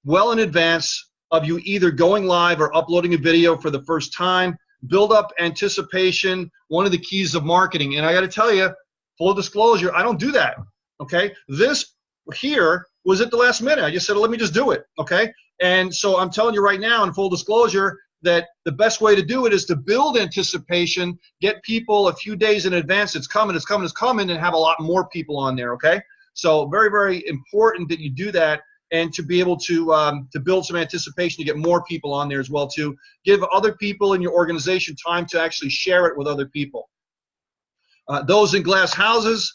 Speaker 2: well in advance of you either going live or uploading a video for the first time. Build up anticipation, one of the keys of marketing. And I got to tell you, full disclosure, I don't do that. Okay. This here was at the last minute. I just said, let me just do it. Okay. And so I'm telling you right now, in full disclosure, that the best way to do it is to build anticipation, get people a few days in advance. It's coming, it's coming, it's coming, and have a lot more people on there. Okay. So very, very important that you do that and to be able to um, to build some anticipation to get more people on there as well to give other people in your organization time to actually share it with other people. Uh, those in glass houses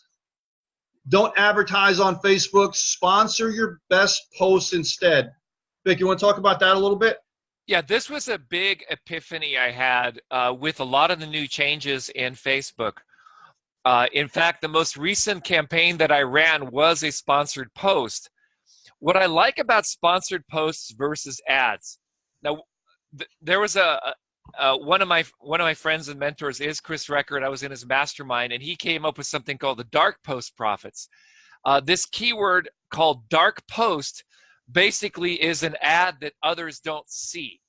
Speaker 2: don't advertise on facebook. Sponsor your best posts instead. Vic you want to talk about that a little bit?
Speaker 1: Yeah this was a big epiphany i had uh, with a lot of the new changes in facebook. Uh, in fact the most recent campaign that i ran was a sponsored post what I like about sponsored posts versus ads. Now, th there was a, a, one of my one of my friends and mentors is Chris Record. I was in his mastermind, and he came up with something called the dark post profits. Uh, this keyword called dark post basically is an ad that others don't see.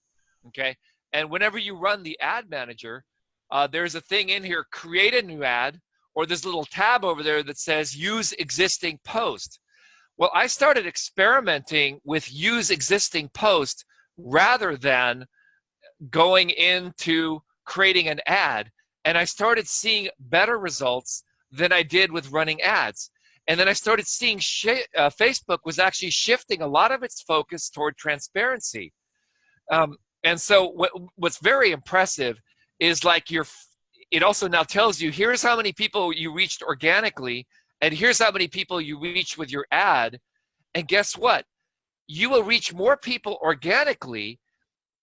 Speaker 1: Okay, and whenever you run the ad manager, uh, there's a thing in here: create a new ad, or this little tab over there that says use existing post. Well, I started experimenting with use existing post rather than going into creating an ad. And I started seeing better results than I did with running ads. And then I started seeing uh, Facebook was actually shifting a lot of its focus toward transparency. Um, and so what, what's very impressive is like your, it also now tells you, here's how many people you reached organically and here's how many people you reach with your ad. And guess what? You will reach more people organically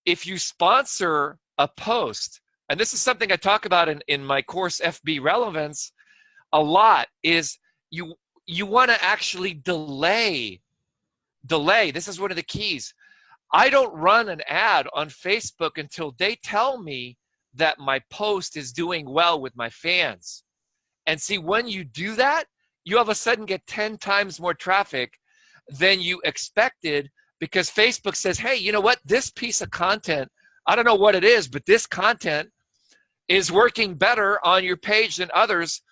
Speaker 1: if you sponsor a post. And this is something I talk about in, in my course FB Relevance a lot is you you want to actually delay delay. This is one of the keys. I don't run an ad on Facebook until they tell me that my post is doing well with my fans. And see, when you do that, you all of a sudden get 10 times more traffic than you expected because Facebook says, hey, you know what? This piece of content, I don't know what it is, but this content is working better on your page than others.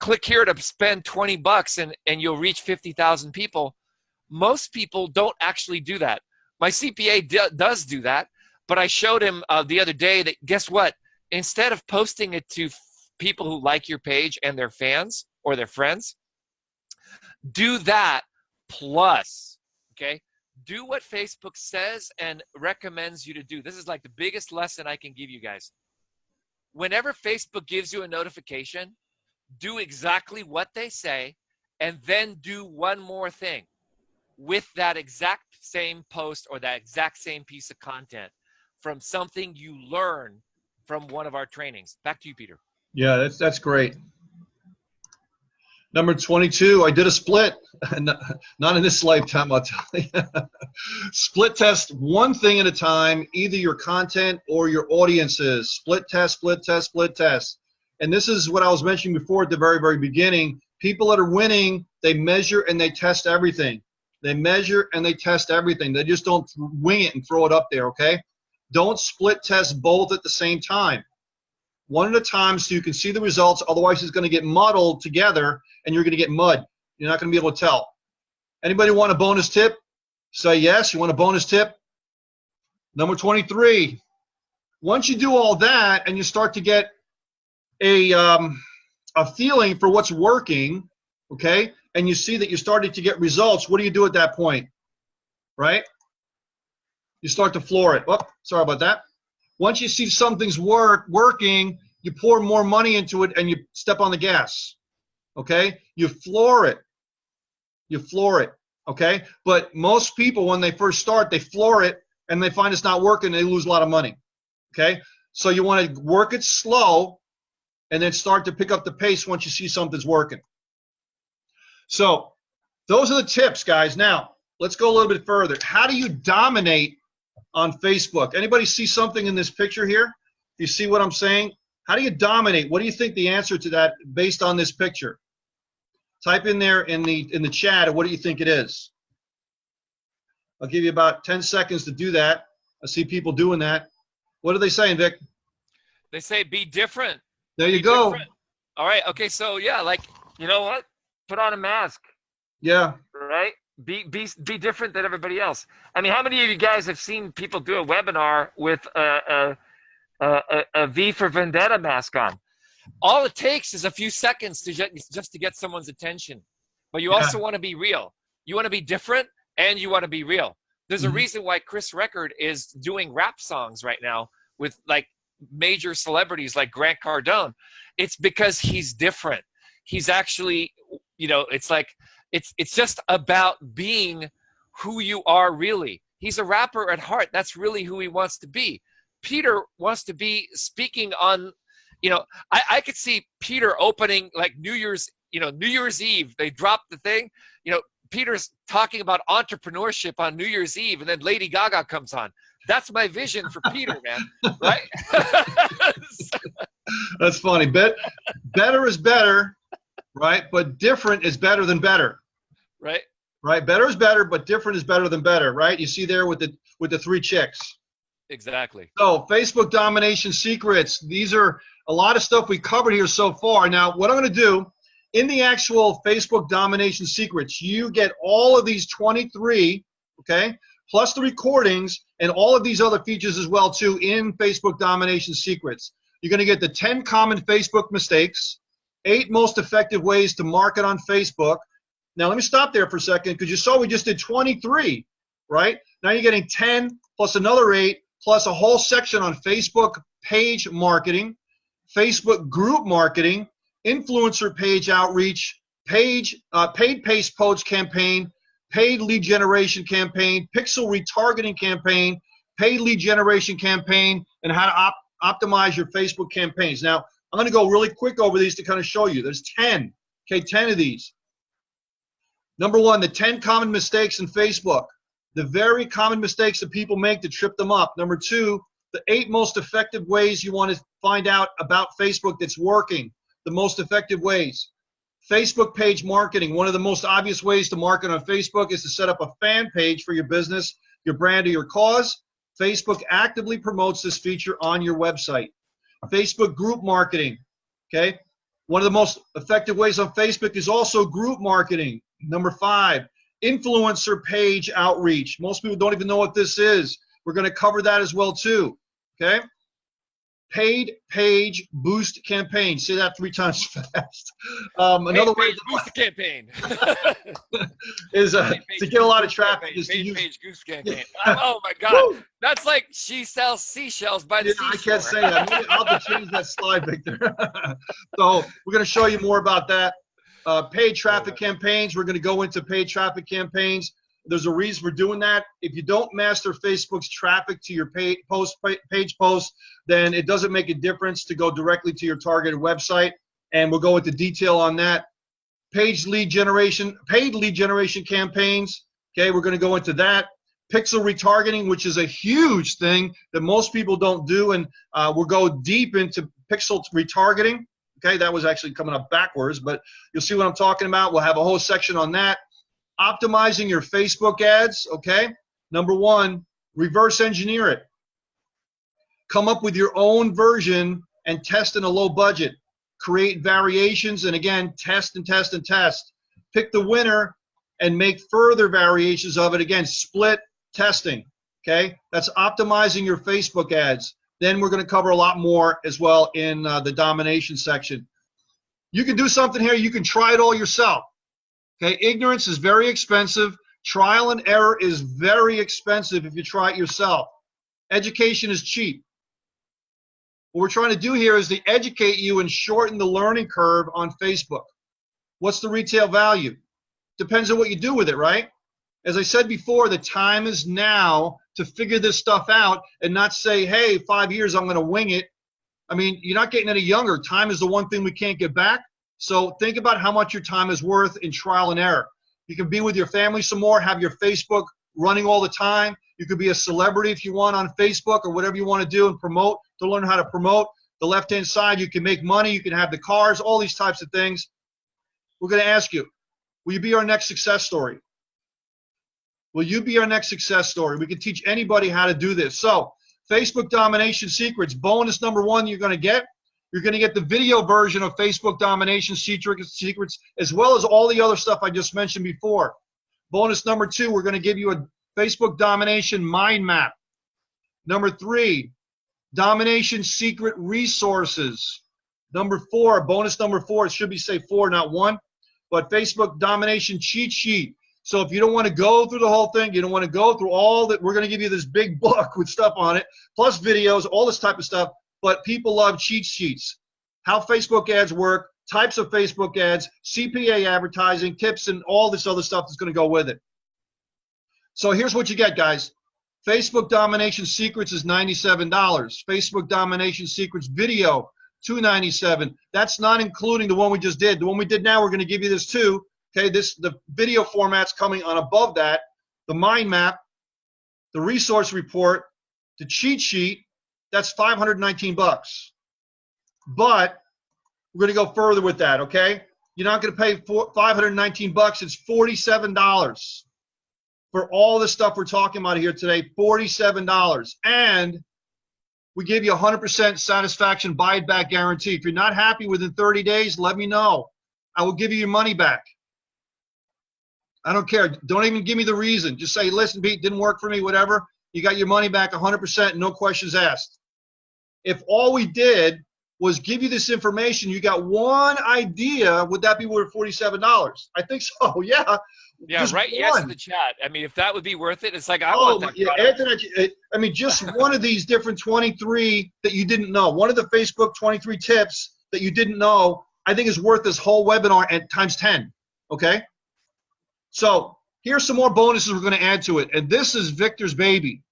Speaker 1: Click here to spend 20 bucks and, and you'll reach 50,000 people. Most people don't actually do that. My CPA does do that, but I showed him uh, the other day that guess what? Instead of posting it to people who like your page and their fans or their friends, do that plus, okay? Do what Facebook says and recommends you to do. This is like the biggest lesson I can give you guys. Whenever Facebook gives you a notification, do exactly what they say and then do one more thing with that exact same post or that exact same piece of content from something you learn from one of our trainings. Back to you, Peter.
Speaker 2: Yeah, that's that's great. Number 22, I did a split. [laughs] Not in this lifetime, I'll tell you. [laughs] split test one thing at a time, either your content or your audiences. Split test, split test, split test. And this is what I was mentioning before at the very, very beginning. People that are winning, they measure and they test everything. They measure and they test everything. They just don't wing it and throw it up there, okay? Don't split test both at the same time one at a time so you can see the results. Otherwise, it's going to get muddled together and you're going to get mud. You're not going to be able to tell. Anybody want a bonus tip? Say yes. You want a bonus tip? Number 23. Once you do all that and you start to get a, um, a feeling for what's working, okay, and you see that you're starting to get results, what do you do at that point? Right? You start to floor it. Oh, sorry about that. Once you see something's work working, you pour more money into it and you step on the gas. Okay? You floor it. You floor it. Okay? But most people, when they first start, they floor it and they find it's not working, they lose a lot of money. Okay? So you want to work it slow and then start to pick up the pace once you see something's working. So those are the tips, guys. Now, let's go a little bit further. How do you dominate on Facebook. Anybody see something in this picture here? You see what I'm saying? How do you dominate? What do you think the answer to that based on this picture? Type in there in the in the chat. What do you think it is? I'll give you about 10 seconds to do that. I see people doing that. What are they saying, Vic?
Speaker 1: They say be different.
Speaker 2: There you
Speaker 1: Be
Speaker 2: go.
Speaker 1: different. All right. Okay. So yeah, like
Speaker 3: You know what? Put on a mask,
Speaker 2: Yeah.
Speaker 3: right? Be be be different than everybody else. I mean, how many of you guys have seen people do a webinar with a a a, a, V for Vendetta mask on?
Speaker 1: all it takes is a few seconds to ju- just to get someone's attention. But you
Speaker 2: Yeah.
Speaker 1: also want to be real. You want to be different and you want to be real. There's
Speaker 2: Mhm.
Speaker 1: a reason why Chris Record is doing rap songs right now with like major celebrities like Grant Cardone. It's because he's different. He's actually, you know, it's like it's it's just about being who you are really. He's a rapper at heart. That's really who he wants to be. Peter wants to be speaking on you know, I, I could see Peter opening like New Year's, you know, New Year's Eve. They drop the thing, you know, Peter's talking about entrepreneurship on New Year's Eve, and then Lady Gaga comes on. That's my vision for Peter, man. Right? [laughs]
Speaker 2: That's funny. Bet better is better, right? But different is better than better.
Speaker 1: Right?
Speaker 2: Right? Better is better, but different is better than better, right? You see there with the with the three chicks.
Speaker 1: Exactly.
Speaker 2: So Facebook domination secrets. These are a lot of stuff we covered here so far. Now, what I'm going to do in the actual Facebook domination secrets, you get all of these 23, okay, plus the recordings and all of these other features as well too in Facebook domination secrets. You're going to get the 10 common Facebook mistakes, eight most effective ways to market on Facebook. Now, let me stop there for a second because you saw we just did 23, right? Now you're getting 10 plus another eight plus a whole section on Facebook page marketing, Facebook group marketing, influencer page outreach, page uh, paid paste post campaign, paid lead generation campaign, pixel retargeting campaign, paid lead generation campaign, and how to op- optimize your Facebook campaigns. Now, I'm going to go really quick over these to kind of show you. There's 10, okay, 10 of these. Number one, the 10 common mistakes in Facebook the very common mistakes that people make to trip them up. Number two, the eight most effective ways you want to find out about Facebook that's working, the most effective ways. Facebook page marketing. One of the most obvious ways to market on Facebook is to set up a fan page for your business, your brand, or your cause. Facebook actively promotes this feature on your website. Facebook group marketing. Okay. One of the most effective ways on Facebook is also group marketing. Number five, influencer page outreach. Most people don't even know what this is. We're going to cover that as well too. Okay. Paid page boost campaign. Say that three [laughs] times fast. Um, another way
Speaker 1: Page boost the campaign. [laughs]
Speaker 2: is uh, to get a lot of traffic
Speaker 1: campaign.
Speaker 2: is to
Speaker 1: Page, page goose [laughs] campaign. Oh my God. That's like she sells seashells by the
Speaker 2: Yeah, I can't say that. I'll have to change that slide, Victor. so we're going to show you more about that. Uh, paid traffic campaigns. We're going to go into paid traffic campaigns. There's a reason for doing that. If you don't master Facebook's traffic to your page post page post, then it doesn't make a difference to go directly to your targeted website. And we'll go into detail on that. Page lead generation, paid lead generation campaigns. Okay, we're going to go into that. Pixel retargeting, which is a huge thing that most people don't do, and uh, we'll go deep into pixel retargeting. Okay, that was actually coming up backwards, but you'll see what I'm talking about. We'll have a whole section on that. Optimizing your Facebook ads. Okay, number one, reverse engineer it. Come up with your own version and test in a low budget. Create variations, and again, test and test and test. Pick the winner and make further variations of it. Again, split testing. Okay, that's optimizing your Facebook ads. Then we're going to cover a lot more as well in uh, the domination section. You can do something here. You can try it all yourself. Okay, ignorance is very expensive. Trial and error is very expensive if you try it yourself. Education is cheap. What we're trying to do here is to educate you and shorten the learning curve on Facebook. What's the retail value? Depends on what you do with it, right? As I said before, the time is now to figure this stuff out and not say, hey, five years, I'm going to wing it. I mean, you're not getting any younger. Time is the one thing we can't get back. So think about how much your time is worth in trial and error. You can be with your family some more, have your Facebook running all the time. You could be a celebrity if you want on Facebook or whatever you want to do and promote to learn how to promote. The left hand side, you can make money, you can have the cars, all these types of things. we're going to ask you, will you be our next success story? Will you be our next success story? We can teach anybody how to do this. So, Facebook domination secrets. Bonus number one you're going to get. You're going to get the video version of Facebook domination secrets, as well as all the other stuff I just mentioned before. Bonus number two, we're going to give you a Facebook domination mind map. Number three, domination secret resources. Number four, bonus number four, it should be say four, not one, but Facebook domination cheat sheet. So if you don't want to go through the whole thing, you don't want to go through all that, we're going to give you this big [laughs] book with stuff on it, plus videos, all this type of stuff. But people love cheat sheets. How Facebook ads work, types of Facebook ads, CPA advertising, tips, and all this other stuff that's going to go with it. So here's what you get, guys. Facebook Domination Secrets is $97. Facebook Domination Secrets Video, 297. That's not including the one we just did. The one we did now, we're going to give you this too. Okay, this the video format's coming on above that. The mind map, the resource report, the cheat sheet, that's 519 bucks. But we're going to go further with that, okay? You're not going to pay 519 bucks. It's $47 for all the stuff we're talking about here today. $47. And we give you 100% satisfaction buy it back guarantee. If you're not happy within 30 days, let me know. I will give you your money back. I don't care. Don't even give me the reason. Just say, listen, Pete, didn't work for me, whatever. You got your money back 100%, no questions asked. If all we did was give you this information, you got one idea, would that be worth $47? I think so, [laughs] yeah.
Speaker 1: Yeah, just right. One. Yes, in the chat. I mean, if that would be worth it, it's like I
Speaker 2: oh,
Speaker 1: want that.
Speaker 2: Yeah, Anthony, I mean, just [laughs] one of these different 23 that you didn't know, one of the Facebook 23 tips that you didn't know, I think is worth this whole webinar at times 10. Okay. So here's some more bonuses we're going to add to it, and this is Victor's baby.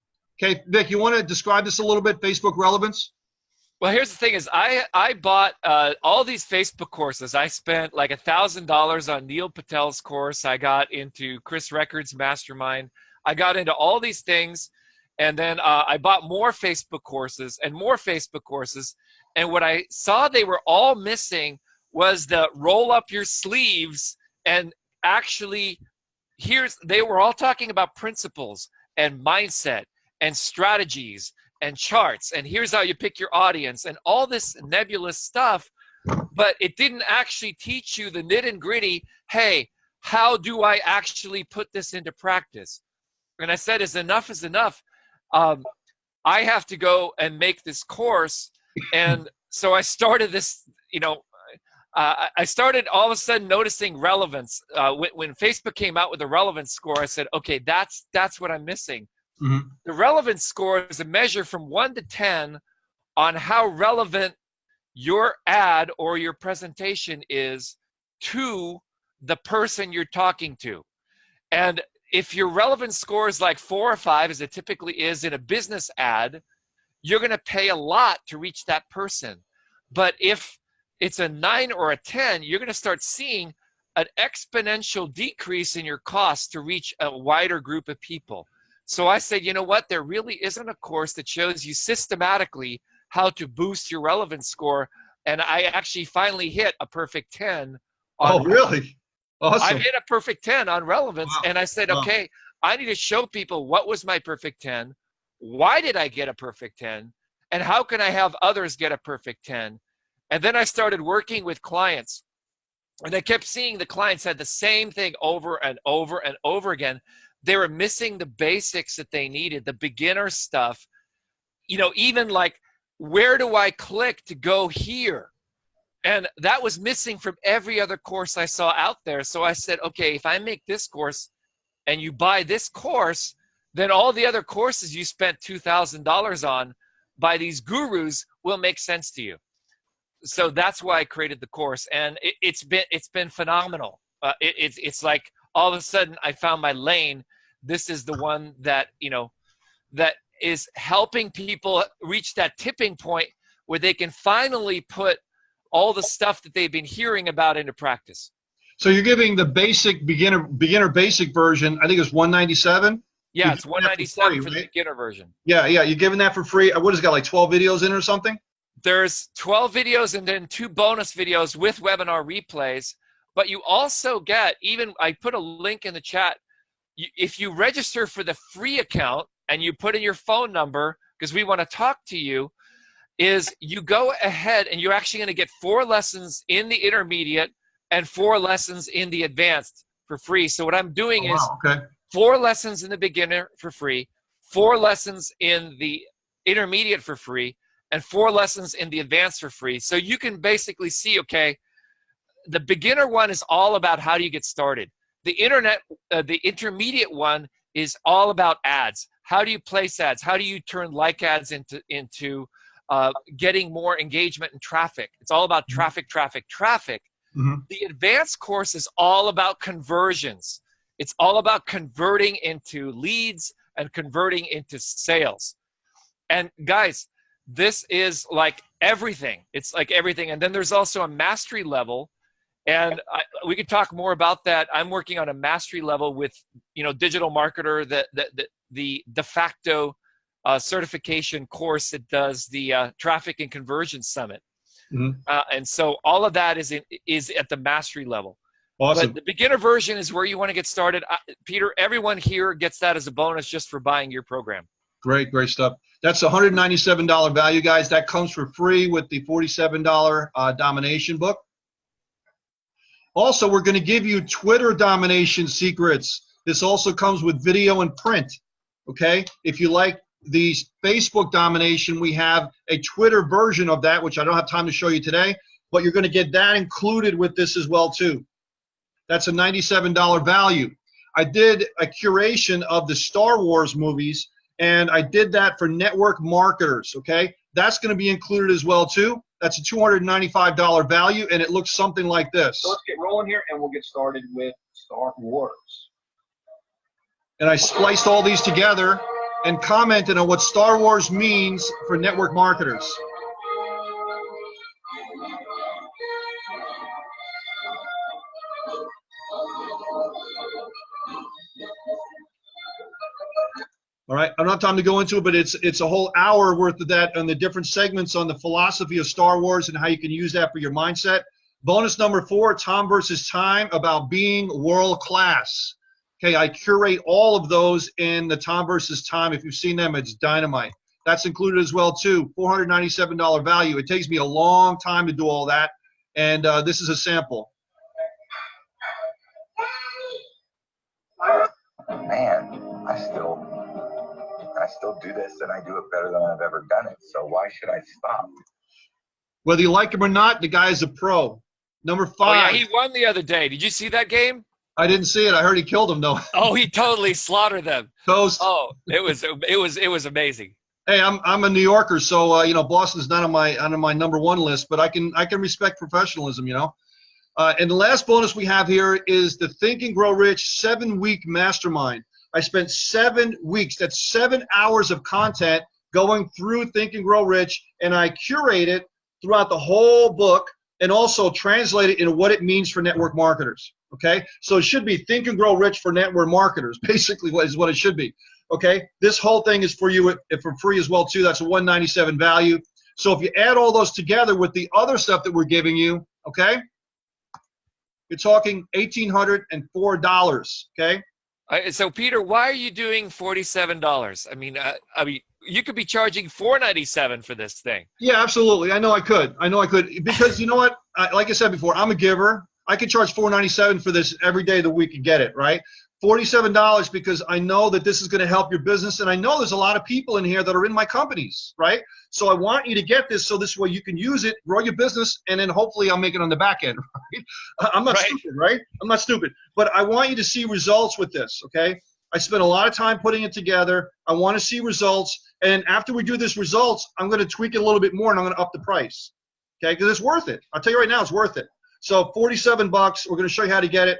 Speaker 2: Okay, Vic, you want to describe this a little bit? Facebook relevance.
Speaker 1: Well, here's the thing: is I I bought uh, all these Facebook courses. I spent like a thousand dollars on Neil Patel's course. I got into Chris Record's Mastermind. I got into all these things, and then uh, I bought more Facebook courses and more Facebook courses. And what I saw they were all missing was the roll up your sleeves and actually here's they were all talking about principles and mindset and strategies and charts and here's how you pick your audience and all this nebulous stuff but it didn't actually teach you the nit and gritty hey how do i actually put this into practice? And i said is enough is enough. Um, i have to go and make this course and so i started this you know uh, I started all of a sudden noticing relevance. Uh, when, when, Facebook came out with a relevance score, I said, okay, that's that's what I'm missing. Mm-hmm. The relevance score is a measure from one to 10 on how relevant your ad or your presentation is to the person you're talking to. And if your relevance score is like four or five, as it typically is in a business ad, you're going to pay a lot to reach that person. But if it's a nine or a 10, you're going to start seeing an exponential decrease in your cost to reach a wider group of people. So I said, you know what? There really isn't a course that shows you systematically how to boost your relevance score. And I actually finally hit a perfect 10.
Speaker 2: oh, really?
Speaker 1: Awesome. I hit a perfect 10 on relevance. Wow. And I said, wow. okay, I need to show people what was my perfect 10. Why did I get a perfect 10? And how can I have others get a perfect 10? And then I started working with clients. And I kept seeing the clients had the same thing over and over and over again they were missing the basics that they needed, the beginner stuff. You know, even like, where do I click to go here? And that was missing from every other course I saw out there. So I said, okay, if I make this course and you buy this course, then all the other courses you spent $2,000 on by these gurus will make sense to you. So that's why I created the course. And it, has been, it's been phenomenal. Uh, it, it's, it's like all of a sudden I found my lane. This is the one that, you know, that is helping people reach that tipping point where they can finally put all the stuff that they've been hearing about into practice.
Speaker 2: So you're giving the basic beginner beginner basic version. I think it's 197.
Speaker 1: Yeah, it's 197 for, free, for the beginner version.
Speaker 2: Yeah, yeah. You're giving that for free. What has got like 12 videos in or something?
Speaker 1: There's 12 videos and then two bonus videos with webinar replays but you also get even I put a link in the chat. If you register for the free account and you put in your phone number because we want to talk to you, is you go ahead and you're actually going to get four lessons in the intermediate and four lessons in the advanced for free. So what I'm doing
Speaker 2: Oh,
Speaker 1: is
Speaker 2: wow, okay.
Speaker 1: four lessons in the beginner for free, four lessons in the intermediate for free, and four lessons in the advanced for free. So you can basically see, okay, the beginner one is all about how do you get started. The internet, uh, the intermediate one is all about ads. How do you place ads? How do you turn like ads into into uh, getting more engagement and traffic? It's all about traffic, traffic, traffic.
Speaker 2: Mhm.
Speaker 1: The advanced course is all about conversions. It's all about converting into leads and converting into sales. And guys, this is like everything. It's like everything. And then there's also a mastery level. And I, we could talk more about that. I'm working on a mastery level with, you know, digital marketer, the, the, the, the de facto uh, certification course that does the uh, traffic and conversion summit.
Speaker 2: Mhm.
Speaker 1: Uh, and so all of that is, in, is at the mastery level.
Speaker 2: Awesome.
Speaker 1: But the beginner version is where you want to get started. Peter, everyone here gets that as a bonus just for buying your program.
Speaker 2: Great, great stuff. That's $197 value, guys. That comes for free with the $47 uh, domination book. Also, we're going to give you Twitter domination secrets. This also comes with video and print. Okay? If you like the Facebook domination, we have a Twitter version of that, which I don't have time to show you today, but you're going to get that included with this as well too. That's a $97 value. I did a curation of the Star Wars movies and I did that for network marketers, okay? That's going to be included as well too. That's a $295 value and it looks something like this.
Speaker 5: So let's get rolling here and we'll get started with Star Wars.
Speaker 2: And I spliced all these together and commented on what Star Wars means for network marketers. Right, I don't time to go into it, but it's it's a whole hour worth of that on the different segments on the philosophy of Star Wars and how you can use that for your mindset. Bonus number four, Tom versus Time, about being world class. Okay, I curate all of those in the Tom versus Time. If you've seen them, it's dynamite. That's included as well too. $497 value. It takes me a long time to do all that, and uh, this is a sample.
Speaker 6: man, I still, still do this and I do it better than I've ever done it. So why should I stop?
Speaker 2: Whether you like him or not, the guy is a pro. Number five.
Speaker 1: Oh yeah,
Speaker 2: five.
Speaker 1: he won the other day. Did you see that game?
Speaker 2: I didn't see it. I heard he killed him though. [laughs]
Speaker 1: Oh, he totally slaughtered them.
Speaker 2: Toast.
Speaker 1: Oh, it was it was it was amazing.
Speaker 2: Hey, I'm I'm a New Yorker, so uh, you know Boston's not on my on my number one list, but I can I can respect professionalism, you know. Uh, and the last bonus we have here is the Think and Grow Rich seven week mastermind. I spent seven weeks. That's seven hours of content going through Think and Grow Rich, and I curate it throughout the whole book and also translate it into what it means for network marketers. Okay, so it should be Think and Grow Rich for network marketers. [laughs] Basically, what is what it should be. Okay, this whole thing is for you for free as well too. That's a 197 value. So if you add all those together with the other stuff that we're giving you, okay, you're talking $1,804. Okay,
Speaker 1: So Peter, why are you doing forty-seven dollars? I mean, uh, I mean, you could be charging four ninety-seven for this thing.
Speaker 2: yeah, absolutely. I know I could. I know I could because you know what? I, like I said before, I'm a giver. I could charge 497 for this every day of the week and get it right. $47 because I know that this is going to help your business and I know there's a lot of people in here that are in my companies, right? So I want you to get this so this way you can use it, grow your business, and then hopefully I'll make it on the back end, [laughs] right? I'm not
Speaker 1: Right.
Speaker 2: stupid, right? I'm not stupid. But I want you to see results with this, okay? I spent a lot of time putting it together. I want to see results. And after we do this results, I'm going to tweak it a little bit more and I'm going to up the price. Okay? Because it's worth it. I'll tell you right now, it's worth it. So 47 bucks. We're going to show you how to get it.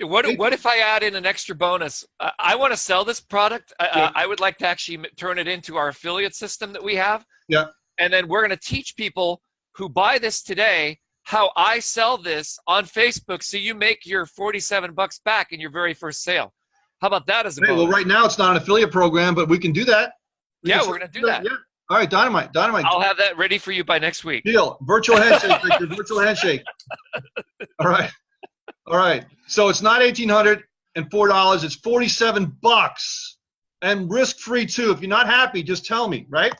Speaker 1: What what if I add in an extra bonus? Uh, I want to sell this product. I,
Speaker 2: Yeah.
Speaker 1: uh, I would like to actually turn it into our affiliate system that we have.
Speaker 2: Yeah.
Speaker 1: And then we're going to teach people who buy this today how I sell this on Facebook, so you make your forty-seven bucks back in your very first sale. How about that as a
Speaker 2: Hey,
Speaker 1: bonus?
Speaker 2: well, right now it's not an affiliate program, but we can do that. We
Speaker 1: yeah, we're going to do that.
Speaker 2: Yeah. All right, dynamite, dynamite.
Speaker 1: I'll have that ready for you by next week.
Speaker 2: Deal. Virtual handshake. Virtual handshake. [laughs] All right. All right. So it's not eighteen hundred and four dollars. It's forty-seven bucks, and risk-free too. If you're not happy, just tell me. Right?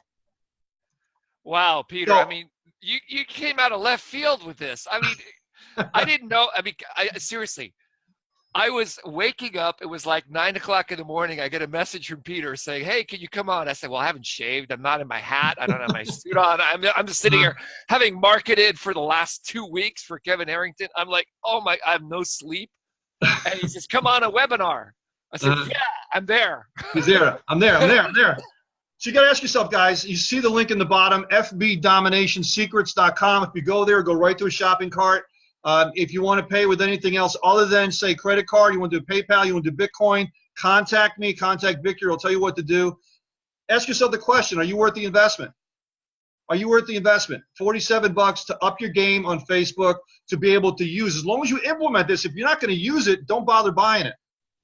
Speaker 1: Wow, Peter.
Speaker 2: So-
Speaker 1: I mean, you you came out of left field with this. I mean, [laughs] I didn't know. I mean, I seriously. I was waking up. It was like nine o'clock in the morning. I get a message from Peter saying, "Hey, can you come on?" I said, "Well, I haven't shaved. I'm not in my hat. I don't have my [laughs] suit on. I'm I'm just sitting here having marketed for the last two weeks for Kevin Harrington. I'm like, oh my, I have no sleep." And he [laughs] says, "Come on a webinar." I said,
Speaker 2: Uh-huh.
Speaker 1: "Yeah, I'm there."
Speaker 2: He's there. I'm there. I'm there. I'm there. [laughs] So you got to ask yourself, guys. You see the link in the bottom, fbdominationsecrets.com. If you go there, go right to a shopping cart. Um, if you want to pay with anything else other than say credit card, you want to do PayPal, you want to do Bitcoin, contact me. Contact Victor. I'll tell you what to do. Ask yourself the question: Are you worth the investment? Are you worth the investment? 47 bucks to up your game on Facebook to be able to use. As long as you implement this, if you're not going to use it, don't bother buying it.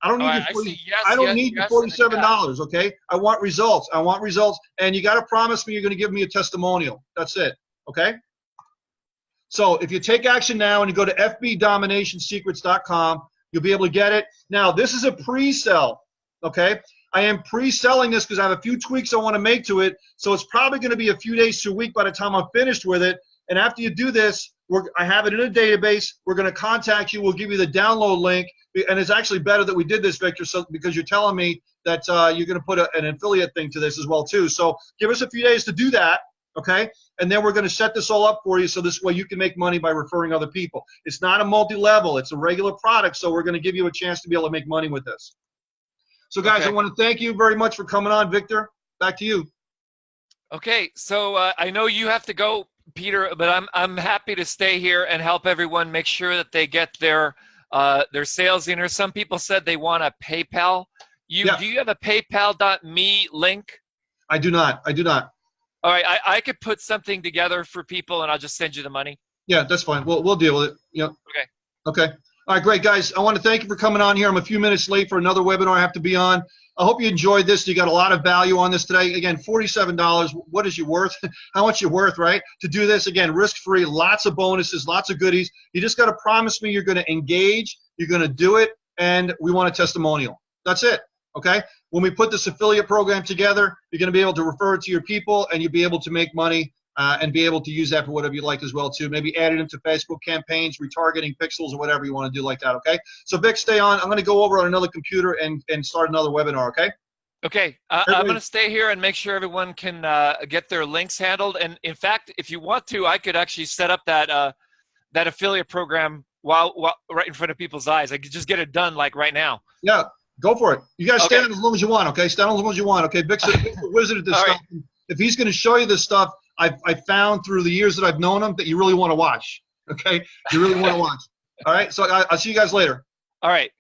Speaker 2: I don't need
Speaker 1: All
Speaker 2: your
Speaker 1: right, I Yes,
Speaker 2: I don't
Speaker 1: yes,
Speaker 2: need
Speaker 1: yes,
Speaker 2: your forty-seven dollars. Okay, I want results. I want results, and you got to promise me you're going to give me a testimonial. That's it. Okay. So if you take action now and you go to fbdominationsecrets.com, you'll be able to get it. Now this is a pre-sell. Okay. I am pre-selling this because I have a few tweaks I want to make to it. So it's probably going to be a few days to a week by the time I'm finished with it. And after you do this, I have it in a database. We're going to contact you. We'll give you the download link. And it's actually better that we did this, Victor, so because you're telling me that uh, you're going to put a, an affiliate thing to this as well too. So give us a few days to do that, okay? And then we're going to set this all up for you so this way you can make money by referring other people. It's not a multi-level; it's a regular product. So we're going to give you a chance to be able to make money with this. So guys,
Speaker 1: Okay.
Speaker 2: I want to thank you very much for coming on, Victor. Back to you.
Speaker 1: Okay, so uh, I know you have to go, Peter, but I'm I'm happy to stay here and help everyone make sure that they get their uh, their sales in. Or some people said they want a PayPal. You
Speaker 2: Yeah.
Speaker 1: do you have a PayPal.me link?
Speaker 2: I do not. I do not.
Speaker 1: All right, I, I could put something together for people, and I'll just send you the money.
Speaker 2: Yeah, that's fine. We'll we'll deal with it. Yeah.
Speaker 1: Okay.
Speaker 2: Okay. All right, great guys. I want to thank you for coming on here. I'm a few minutes late for another webinar I have to be on. I hope you enjoyed this. You got a lot of value on this today. Again, $47. What is you worth? [laughs] How much you worth, right? To do this again, risk-free, lots of bonuses, lots of goodies. You just got to promise me you're going to engage, you're going to do it, and we want a testimonial. That's it. Okay. When we put this affiliate program together, you're going to be able to refer it to your people, and you'll be able to make money uh, and be able to use that for whatever you like as well too. Maybe add it into Facebook campaigns, retargeting pixels, or whatever you want to do like that. Okay. So Vic, stay on. I'm going to go over on another computer and and start another webinar. Okay.
Speaker 1: Okay, uh, I'm going to stay here and make sure everyone can uh, get their links handled. And in fact, if you want to, I could actually set up that uh, that affiliate program while, while right in front of people's eyes. I could just get it done like right now.
Speaker 2: Yeah. Go for it. You guys
Speaker 1: Okay.
Speaker 2: on as long as you want. Okay. Stand as long as you want. Okay. Vic's, a [laughs] wizard at this
Speaker 1: All right.
Speaker 2: stuff. If he's going to show you this stuff, I've I found through the years that I've known him that you really want to watch. Okay. You really want to [laughs] watch. All right. So I, I'll see you guys later.
Speaker 1: All right.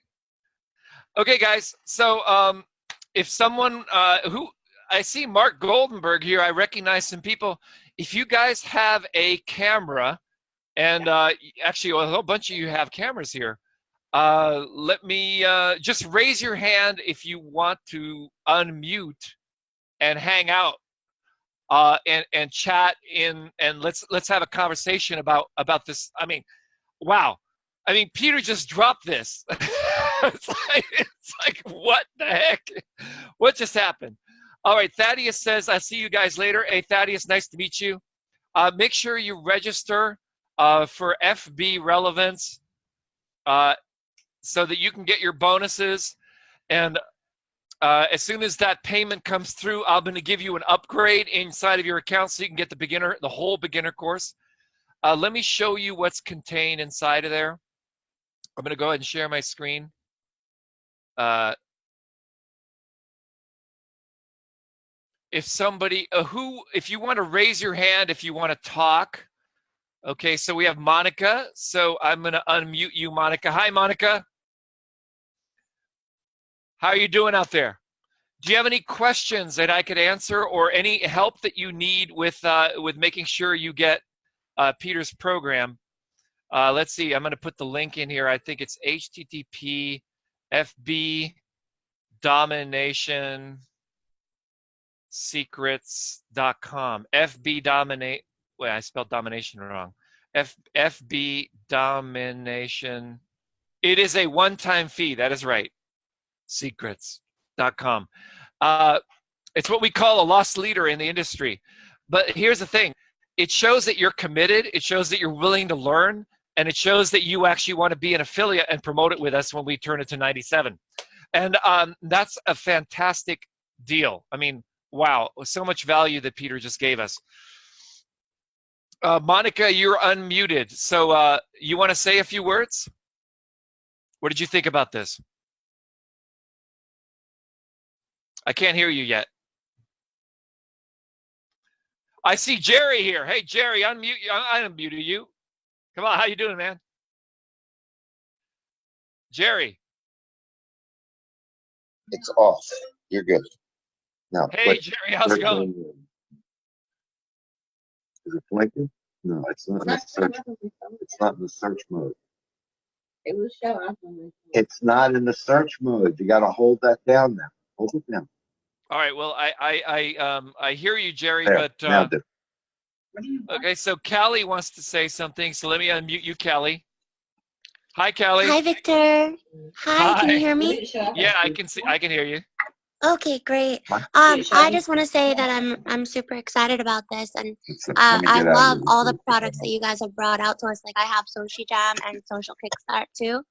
Speaker 1: Okay, guys. So um, if someone uh, who I see Mark Goldenberg here, I recognize some people. If you guys have a camera, and uh, actually a whole bunch of you have cameras here, uh, let me uh, just raise your hand if you want to unmute and hang out uh, and and chat in and let's let's have a conversation about about this. I mean, wow. I mean, Peter just dropped this. [laughs] it's, like, it's like, what the heck? What just happened? All right, Thaddeus says, I'll see you guys later. Hey, Thaddeus, nice to meet you. Uh, make sure you register uh, for FB Relevance uh, so that you can get your bonuses. And uh, as soon as that payment comes through, I'm going to give you an upgrade inside of your account so you can get the beginner, the whole beginner course. Uh, let me show you what's contained inside of there. I'm going to go ahead and share my screen. Uh, if somebody, uh, who, if you want to raise your hand, if you want to talk. Okay, so we have Monica. So I'm going to unmute you, Monica. Hi, Monica. How are you doing out there? Do you have any questions that I could answer or any help that you need with, uh, with making sure you get uh, Peter's program? Uh, let's see, I'm going to put the link in here. I think it's HTTP FB domination secrets.com. FB dominate. Wait, I spelled domination wrong. F FB domination. It is a one-time fee. That is right. Secrets.com. Uh, it's what we call a loss leader in the industry. But here's the thing. It shows that you're committed. It shows that you're willing to learn. And it shows that you actually want to be an affiliate and promote it with us when we turn it to 97. And um, that's a fantastic deal. I mean, wow, so much value that Peter just gave us. Uh, Monica, you're unmuted. So uh, you want to say a few words? What did you think about this? I can't hear you yet. I see Jerry here. Hey, Jerry, unmute you. I unmuted you. Come on, how you doing, man? Jerry.
Speaker 7: It's off. You're good. Now,
Speaker 1: Hey,
Speaker 7: click.
Speaker 1: Jerry, how's it going?
Speaker 7: Is it blinking? No, it's not in the search. It's not in the search mode.
Speaker 8: It will show up on the.
Speaker 7: It's not in the search mode. You gotta hold that down now. Hold it down.
Speaker 1: All right. Well, I I I um I hear you, Jerry,
Speaker 7: There,
Speaker 1: but uh,
Speaker 7: do.
Speaker 1: okay. So Callie wants to say something. So let me unmute you, Callie. Hi, Callie.
Speaker 9: Hi, Victor. Hi, can you hear me?
Speaker 8: it show up
Speaker 1: Yeah, I can see. I can hear you.
Speaker 9: Okay, great. Um, I just want to say that I'm I'm super excited about this, and uh, I
Speaker 7: get out of
Speaker 9: love all the products that you guys have brought out to us. Like I have Social Jam and Social Kickstart too,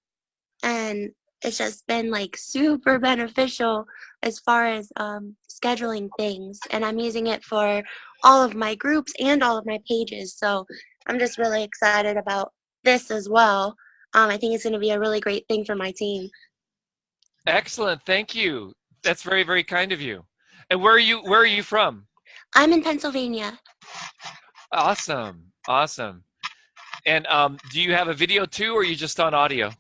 Speaker 9: and it's just been like super beneficial as far as um, scheduling things. And I'm using it for all of my groups and all of my pages. So I'm just really excited about this as well. Um, I think it's going to be a really great thing for my team.
Speaker 1: Excellent. Thank you. That's very very kind of you. And where are you? Where are you from?
Speaker 9: I'm in Pennsylvania.
Speaker 1: Awesome. Awesome. And um, do you have a video too, or are you just on audio?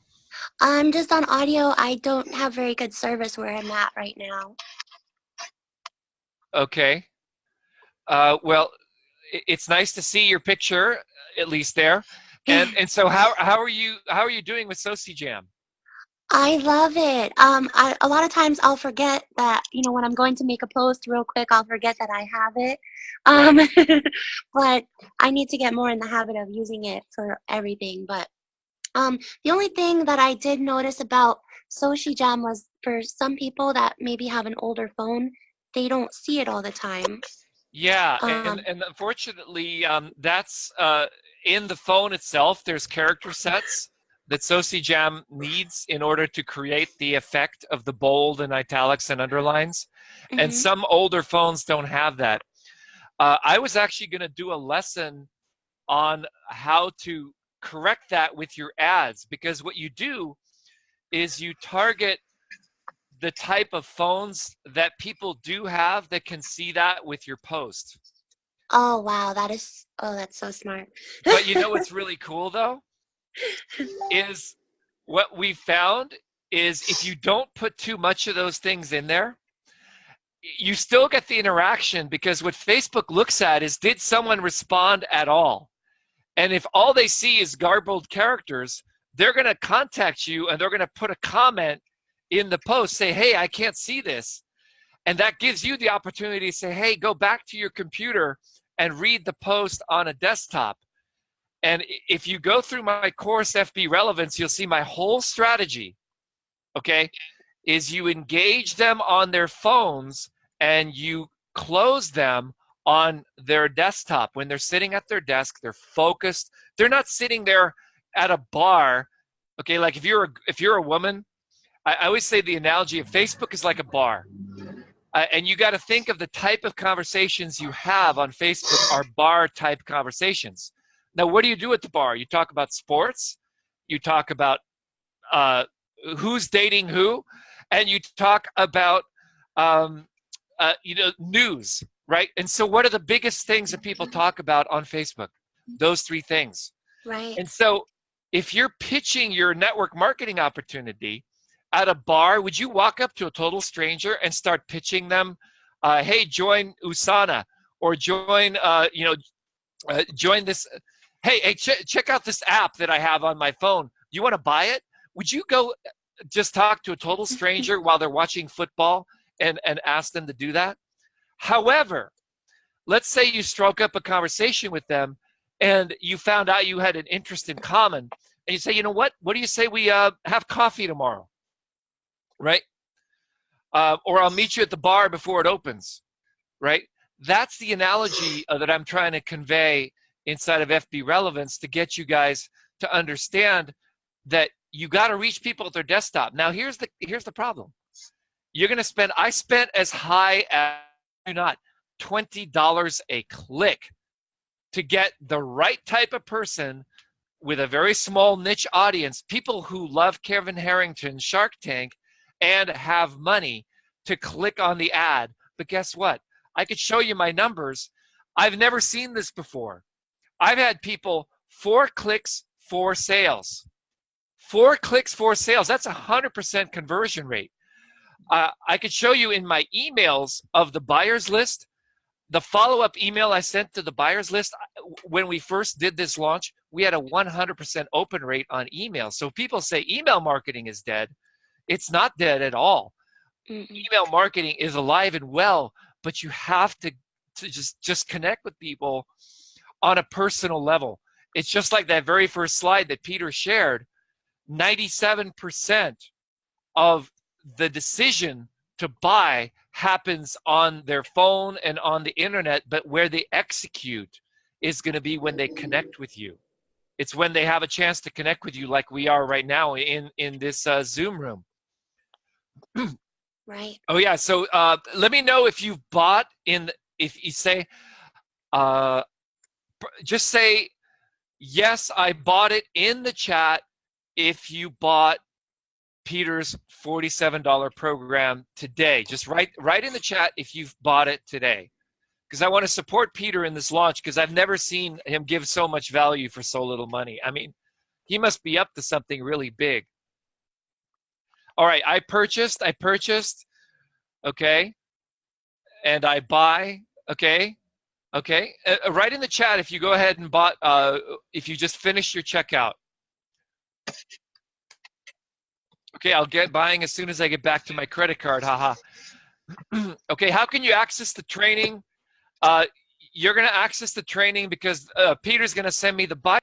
Speaker 9: I'm just on audio. I don't have very good service where I'm at right now.
Speaker 1: Okay. Uh, well, it's nice to see your picture, at least there. And [laughs] and so how how are you how are you doing with Soci Jam?
Speaker 9: I love it. Um, I, a lot of times I'll forget that, you know, when I'm going to make a post real quick, I'll forget that I have it. Um, [laughs] but I need to get more in the habit of using it for everything. But um, the only thing that I did notice about Soci Jam was for some people that maybe have an older phone, they don't see it all the time.
Speaker 1: Yeah,
Speaker 9: Um,
Speaker 1: and, and unfortunately, um, that's uh, in the phone itself. There's character sets that Soci Jam needs in order to create the effect of the bold and italics and underlines. And
Speaker 9: Mhm.
Speaker 1: some older phones don't have that. Uh, I was actually going to do a lesson on how to correct that with your ads because what you do is you target the type of phones that people do have that can see that with your post.
Speaker 9: Oh, wow. That is, oh, that's so smart.
Speaker 1: But you know what's [laughs] really cool though? Is what we found is if you don't put too much of those things in there, you still get the interaction because what Facebook looks at is did someone respond at all? And if all they see is garbled characters, they're going to contact you and they're going to put a comment in the post, say, hey, I can't see this. And that gives you the opportunity to say, hey, go back to your computer and read the post on a desktop. And if you go through my course FB relevance, you'll see my whole strategy, okay, is you engage them on their phones and you close them on their desktop. When they're sitting at their desk, they're focused. They're not sitting there at a bar. Okay, like if you're a, if you're a woman, I, I always say the analogy of Facebook is like a bar. Uh, and you got to think of the type of conversations you have on Facebook are bar type conversations. Now, what do you do at the bar? You talk about sports, you talk about uh, who's dating who, and you talk about um, uh, you know news, right? And so, what are the biggest things that people talk about on Facebook? Those three things.
Speaker 9: Right.
Speaker 1: And so, if you're pitching your network marketing opportunity at a bar, would you walk up to a total stranger and start pitching them, uh, "Hey, join Usana," or join, uh, you know, uh, join this. Hey, hey, ch- check out this app that I have on my phone. You want to buy it? Would you go just talk to a total [laughs] stranger while they're watching football and and ask them to do that? However, let's say you stroke up a conversation with them and you found out you had an interest in common and you say, you know what, what do you say we uh, have coffee tomorrow? Right? Uh, or I'll meet you at the bar before it opens, right? That's the analogy uh, that I'm trying to convey inside of FB Relevance to get you guys to understand that you got to reach people at their desktop. Now, here's the here's the problem. You're going to spend. I spent as high as do not twenty dollars a click to get the right type of person with a very small niche audience, people who love Kevin Harrington, Shark Tank, and have money to click on the ad. But guess what? I could show you my numbers. I've never seen this before. I've had people four clicks, four sales. Four clicks, four sales. That's a 100% conversion rate. Uh, I could show you in my emails of the buyers list, the follow-up email I sent to the buyers list, when we first did this launch, we had a 100% open rate on email. So people say email marketing is dead. It's not dead at all. Mm -mm. Email marketing is alive and well, but you have to, to just, just connect with people on a personal level. It's just like that very first slide that Peter shared. 97% of the decision to buy happens on their phone and on the internet, but where they execute is going to be when they connect with you. It's when they have a chance to connect with you like we are right now in, in this uh, Zoom room.
Speaker 9: right.
Speaker 1: Oh yeah, so uh, let me know if you've bought in, if you say, uh, just say, yes, I bought it in the chat if you bought Peter's $47 program today. Just write, write in the chat if you've bought it today. Because I want to support Peter in this launch because I've never seen him give so much value for so little money. I mean, he must be up to something really big. All right, I purchased, I purchased, okay, and I buy, okay, Okay, uh, uh, write in the chat if you go ahead and bought, uh, if you just finished your checkout. Okay, I'll get buying as soon as I get back to my credit card, haha. [clears throat] okay, how can you access the training? Uh, you're gonna access the training because uh, Peter's gonna send me the buy